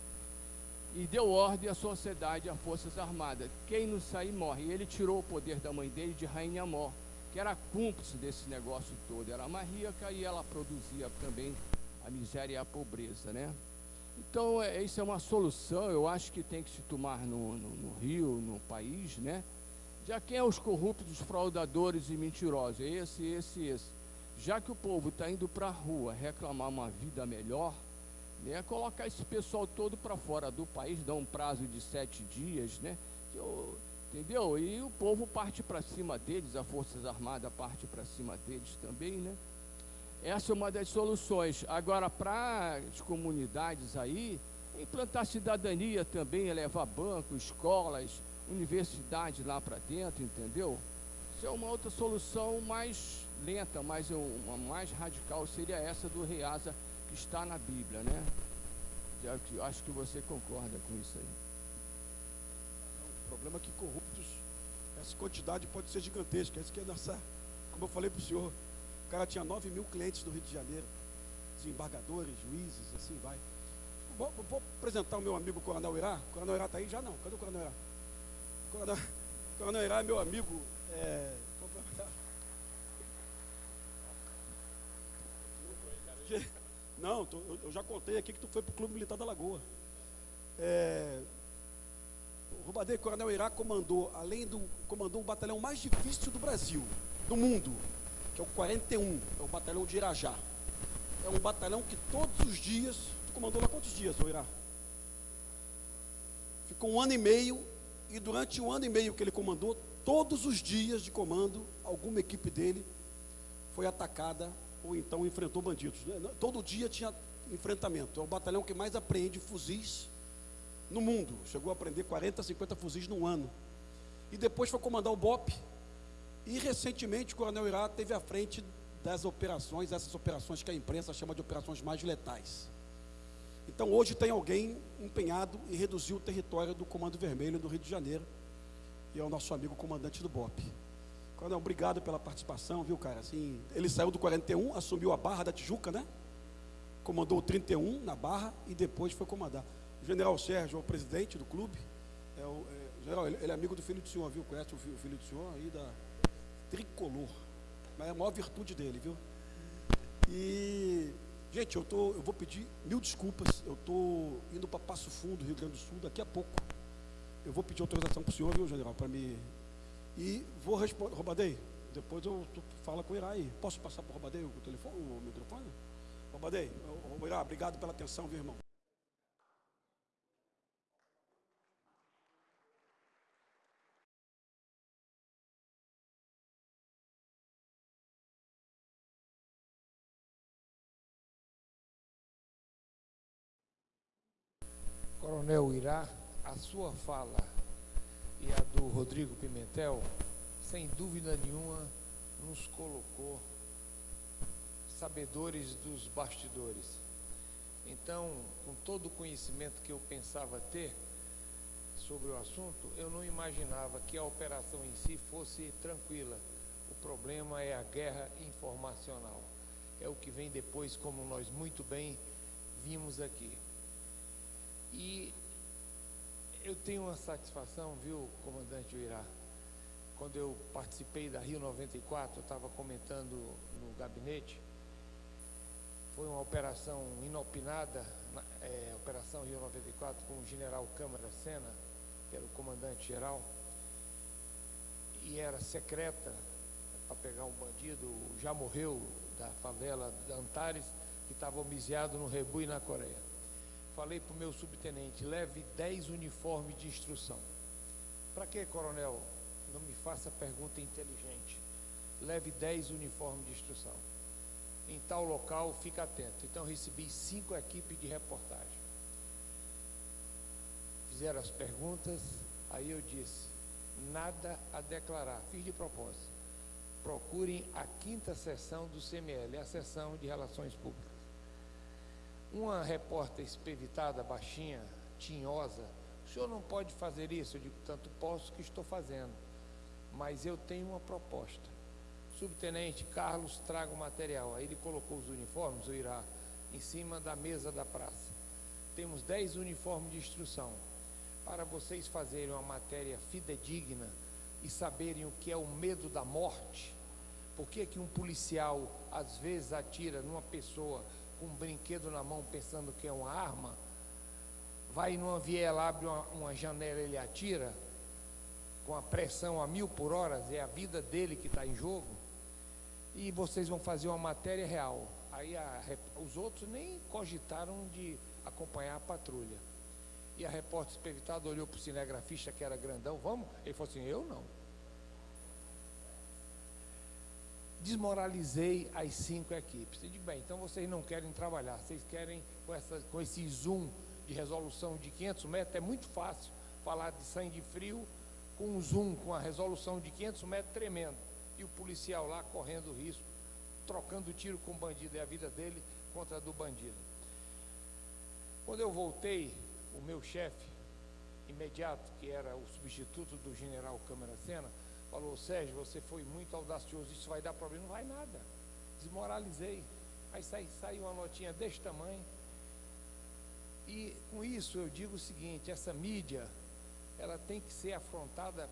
e deu ordem à sociedade, às Forças Armadas. Quem não sair morre. E ele tirou o poder da mãe dele de Rainha Mor, que era cúmplice desse negócio todo. Era mais rica e ela produzia também a miséria e a pobreza, né? Então, é, isso é uma solução, eu acho que tem que se tomar no, no, no Rio, no país, né? Já quem é os corruptos, os fraudadores e mentirosos? É esse, esse, esse. Já que o povo está indo para a rua reclamar uma vida melhor, né, colocar esse pessoal todo para fora do país, dar um prazo de sete dias, né, eu, entendeu? E o povo parte para cima deles, as Forças Armadas parte para cima deles também, né? Essa é uma das soluções. Agora, para as comunidades aí, implantar cidadania também, elevar bancos, escolas, universidades lá para dentro, entendeu? Isso é uma outra solução mais lenta, mas uma mais radical seria essa do Reasa que está na Bíblia, né? Acho que você concorda com isso aí. O problema é que corruptos, essa quantidade pode ser gigantesca. Isso que é nossa, como eu falei para o senhor, o cara tinha 9 mil clientes no Rio de Janeiro, desembargadores, juízes, assim vai. Vou, vou apresentar o meu amigo Coronel Irá. O Coronel Irá está aí? Já não. Cadê o Coronel Irá? O Coronel, Coronel Irá é meu amigo. É, Não, tô, eu já contei aqui que tu foi para o Clube Militar da Lagoa. É, o Rubadeiro Coronel Irá comandou, além do. comandou o batalhão mais difícil do Brasil, do mundo, que é o 41, é o batalhão de Irajá. É um batalhão que todos os dias. Tu comandou lá quantos dias, ô Irá? Ficou um ano e meio, e durante um ano e meio que ele comandou, todos os dias de comando, alguma equipe dele foi atacada ou então enfrentou bandidos. Né? Todo dia tinha enfrentamento. É o batalhão que mais apreende fuzis no mundo. Chegou a aprender 40, 50 fuzis num ano. E depois foi comandar o BOP. E recentemente o Coronel Irá teve à frente das operações, essas operações que a imprensa chama de operações mais letais. Então hoje tem alguém empenhado em reduzir o território do Comando Vermelho do Rio de Janeiro. E é o nosso amigo comandante do BOP. Coronel, obrigado pela participação, viu, cara? Assim, ele saiu do 41, assumiu a Barra da Tijuca, né? Comandou o 31 na Barra e depois foi comandar. O general Sérgio é o presidente do clube. É o, é, general, ele, ele, é amigo do filho do senhor, viu? Conhece o filho, o filho do senhor aí da tricolor. Mas é a maior virtude dele, viu? E, gente, eu, tô, eu vou pedir mil desculpas. Eu estou indo para Passo Fundo, Rio Grande do Sul, daqui a pouco. Eu vou pedir autorização para o senhor, viu, general, para me e vou responder, Robadei, depois eu tu fala com o Irá aí. Posso passar para o Robadei o telefone, o microfone? Robadei, o Irá, obrigado pela atenção, viu, irmão? Coronel Irá, a sua fala e a do Rodrigo Pimentel, sem dúvida nenhuma, nos colocou sabedores dos bastidores. Então, com todo o conhecimento que eu pensava ter sobre o assunto, eu não imaginava que a operação em si fosse tranquila. O problema é a guerra informacional. É o que vem depois, como nós muito bem vimos aqui. E eu tenho uma satisfação, viu, comandante Uirá? Quando eu participei da Rio 94, eu estava comentando no gabinete, foi uma operação inopinada, é, Operação Rio 94, com o general Câmara Sena, que era o comandante geral, e era secreta para pegar um bandido, já morreu da favela Antares, que estava homiciado no Rebu e na Coreia. Falei para o meu subtenente, leve 10 uniformes de instrução. Para que, coronel? Não me faça pergunta inteligente. Leve 10 uniformes de instrução em tal local, fica atento. Então recebi cinco equipes de reportagem. Fizeram as perguntas, aí eu disse, nada a declarar, fiz de propósito. Procurem a quinta sessão do CML, a sessão de relações públicas. Uma repórter espevitada, baixinha, tinhosa, o senhor não pode fazer isso? Eu digo, tanto posso que estou fazendo, mas eu tenho uma proposta subtenente Carlos traga o material. Aí ele colocou os uniformes, o Irá, em cima da mesa da praça. Temos 10 uniformes de instrução. Para vocês fazerem uma matéria fidedigna e saberem o que é o medo da morte, por que, que um policial às vezes atira numa pessoa com um brinquedo na mão pensando que é uma arma, vai numa viela, abre uma, uma janela ele atira, com a pressão a mil por hora, é a vida dele que está em jogo e vocês vão fazer uma matéria real. Aí a, os outros nem cogitaram de acompanhar a patrulha. E a repórter espevitada olhou para o cinegrafista que era grandão, vamos? Ele falou assim, eu não. Desmoralizei as cinco equipes. Eu digo, bem, então vocês não querem trabalhar, vocês querem com, essa, com esse zoom de resolução de 500 metros, é muito fácil falar de sangue frio com um zoom, com a resolução de 500 metros tremendo e o policial lá correndo risco, trocando tiro com o bandido, é a vida dele contra a do bandido. Quando eu voltei, o meu chefe imediato, que era o substituto do general Câmara Sena, falou, Sérgio, você foi muito audacioso, isso vai dar problema, não vai nada. Desmoralizei. Aí saiu sai uma notinha deste tamanho. E com isso eu digo o seguinte, essa mídia, ela tem que ser afrontada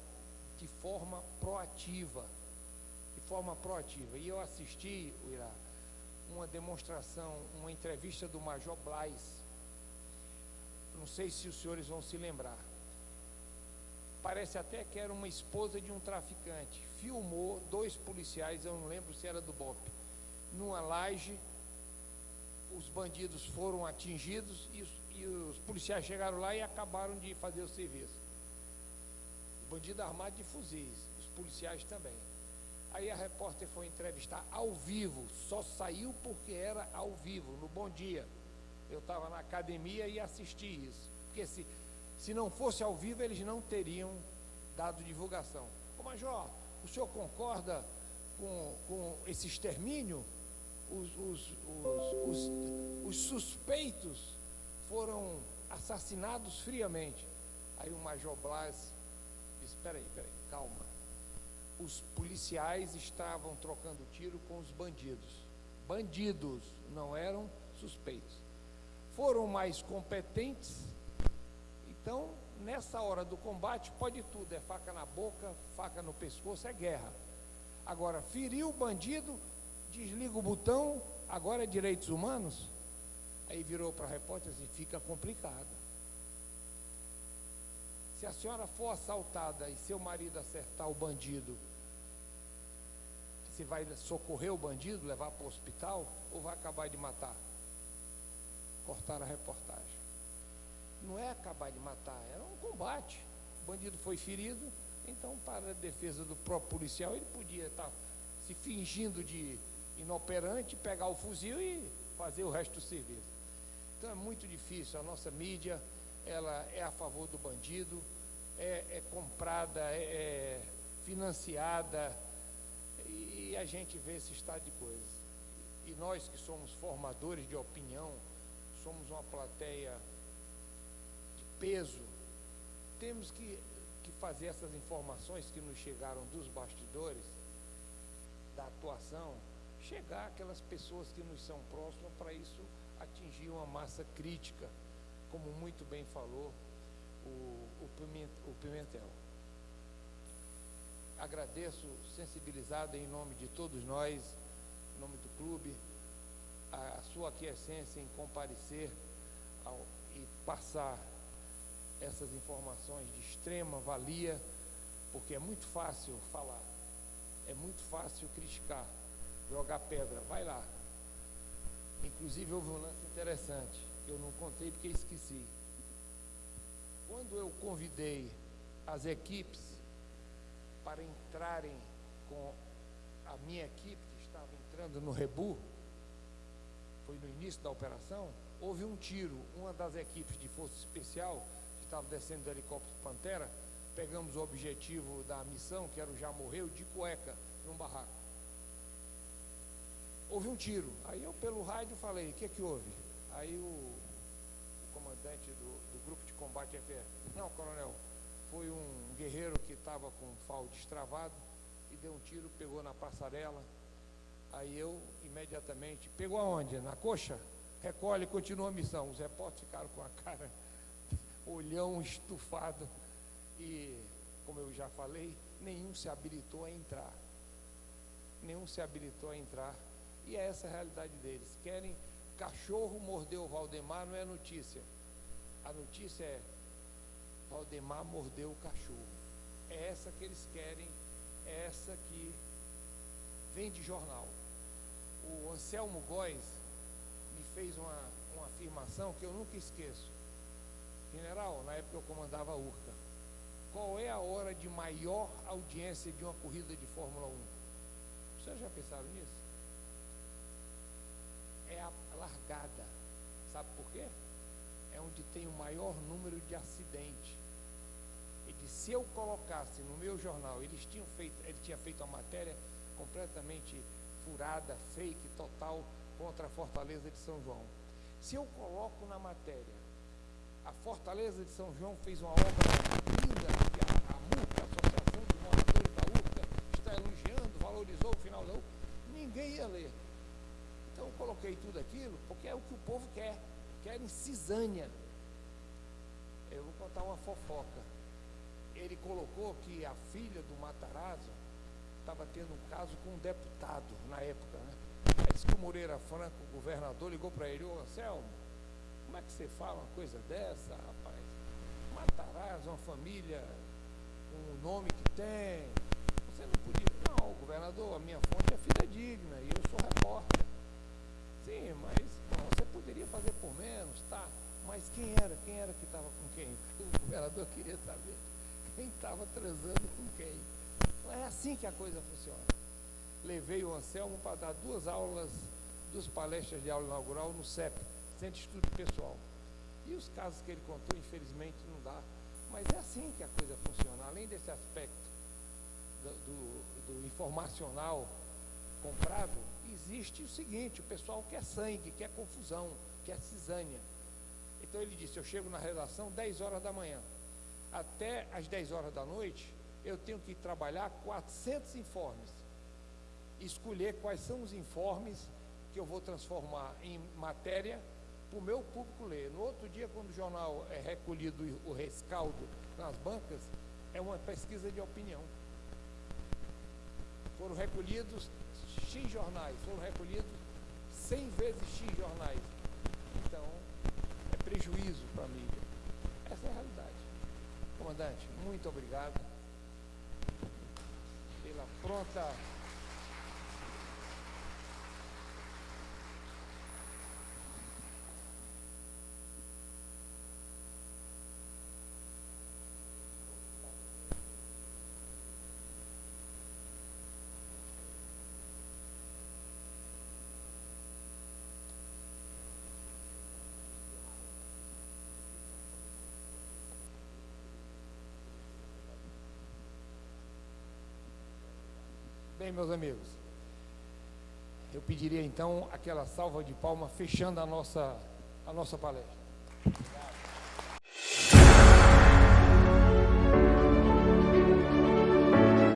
de forma proativa forma proativa. E eu assisti, Irá, uma demonstração, uma entrevista do Major Blais. Não sei se os senhores vão se lembrar. Parece até que era uma esposa de um traficante. Filmou dois policiais, eu não lembro se era do BOP, numa laje. Os bandidos foram atingidos e os, e os policiais chegaram lá e acabaram de fazer o serviço. Bandido armado de fuzis, os policiais também. Aí a repórter foi entrevistar ao vivo, só saiu porque era ao vivo, no Bom Dia. Eu estava na academia e assisti isso. Porque se, se não fosse ao vivo, eles não teriam dado divulgação. Ô Major, o senhor concorda com, com esse extermínio? Os, os, os, os, os suspeitos foram assassinados friamente. Aí o Major Blas disse: peraí, peraí, calma os policiais estavam trocando tiro com os bandidos. Bandidos, não eram suspeitos. Foram mais competentes. Então, nessa hora do combate, pode tudo: é faca na boca, faca no pescoço, é guerra. Agora, feriu o bandido, desliga o botão, agora é direitos humanos. Aí virou para a repórter assim: fica complicado. Se a senhora for assaltada e seu marido acertar o bandido se vai socorrer o bandido, levar para o hospital ou vai acabar de matar? Cortaram a reportagem. Não é acabar de matar, era um combate. O bandido foi ferido, então, para a defesa do próprio policial, ele podia estar se fingindo de inoperante, pegar o fuzil e fazer o resto do serviço. Então é muito difícil. A nossa mídia, ela é a favor do bandido, é, é comprada, é, é financiada e a gente vê esse estado de coisas. E nós que somos formadores de opinião somos uma plateia peso, temos que, que fazer essas informações que nos chegaram dos bastidores, da atuação, chegar àquelas pessoas que nos são próximas para isso atingir uma massa crítica, como muito bem falou o, o, o Pimentel. Agradeço, sensibilizado em nome de todos nós, em nome do clube, a, a sua aquiescência em comparecer ao, e passar essas informações de extrema valia, porque é muito fácil falar, é muito fácil criticar, jogar pedra, vai lá. Inclusive houve um lance interessante, que eu não contei porque esqueci. Quando eu convidei as equipes para entrarem com a minha equipe, que estava entrando no Rebu, foi no início da operação, houve um tiro. Uma das equipes de força especial, estava descendo do helicóptero Pantera, pegamos o objetivo da missão, que era o Já Morreu, de cueca, num barraco. Houve um tiro. Aí eu, pelo rádio, falei: o que é que houve? Aí o, o comandante do, do grupo de combate FR: não, coronel, foi um guerreiro que estava com um fal destravado e deu um tiro, pegou na passarela. Aí eu, imediatamente, pegou aonde? Na coxa? Recolhe continua a missão. Os repórteres ficaram com a cara, olhão estufado. E, como eu já falei, nenhum se habilitou a entrar. Nenhum se habilitou a entrar. E é essa a realidade deles. Querem cachorro mordeu Valdemar, não é notícia. A notícia é Valdemar mordeu o cachorro. É essa que eles querem, é essa que vem de jornal. O Anselmo Góes me fez uma, uma afirmação que eu nunca esqueço. General, na época eu comandava a URCA. Qual é a hora de maior audiência de uma corrida de Fórmula 1? Vocês já pensaram nisso? É a largada. Sabe por quê? É onde tem o maior número de acidentes. Ele se eu colocasse no meu jornal, eles tinham feito, ele tinha feito uma matéria completamente furada, fake, total, contra a Fortaleza de São João. Se eu coloco na matéria, a Fortaleza de São João fez uma obra linda, que a, a MURCA, a Associação de Moradores da URCA, está elogiando, valorizou o final da ninguém ia ler. Então eu coloquei tudo aquilo, porque é o que o povo quer, querem cisânia. Eu vou contar uma fofoca. Ele colocou que a filha do Matarazzo estava tendo um caso com um deputado na época, né? Aí disse que o Moreira Franco, o governador, ligou para ele, ô Anselmo, como é que você fala uma coisa dessa, rapaz? Matarazzo, uma família com o nome que tem. Você não podia. Não, governador, a minha fonte é fidedigna e eu sou repórter. Sim, mas você poderia fazer por menos, tá? Mas quem era? Quem era que estava com quem? O governador queria saber quem estava transando com quem. Não é assim que a coisa funciona. Levei o Anselmo para dar duas aulas, duas palestras de aula inaugural no CEP, De Estudo Pessoal. E os casos que ele contou, infelizmente, não dá. Mas é assim que a coisa funciona. Além desse aspecto do, do, do informacional comprado, existe o seguinte, o pessoal quer sangue, quer confusão, quer cisânia. Então ele disse, eu chego na redação 10 horas da manhã. Até às 10 horas da noite, eu tenho que trabalhar 400 informes. Escolher quais são os informes que eu vou transformar em matéria para o meu público ler. No outro dia, quando o jornal é recolhido o rescaldo nas bancas, é uma pesquisa de opinião. Foram recolhidos X jornais, foram recolhidos 100 vezes X jornais. Então, é prejuízo para a mídia. Essa é a realidade. Comandante, muito obrigado pela pronta Meus amigos, eu pediria então aquela salva de palma fechando a nossa a nossa palestra. Obrigado.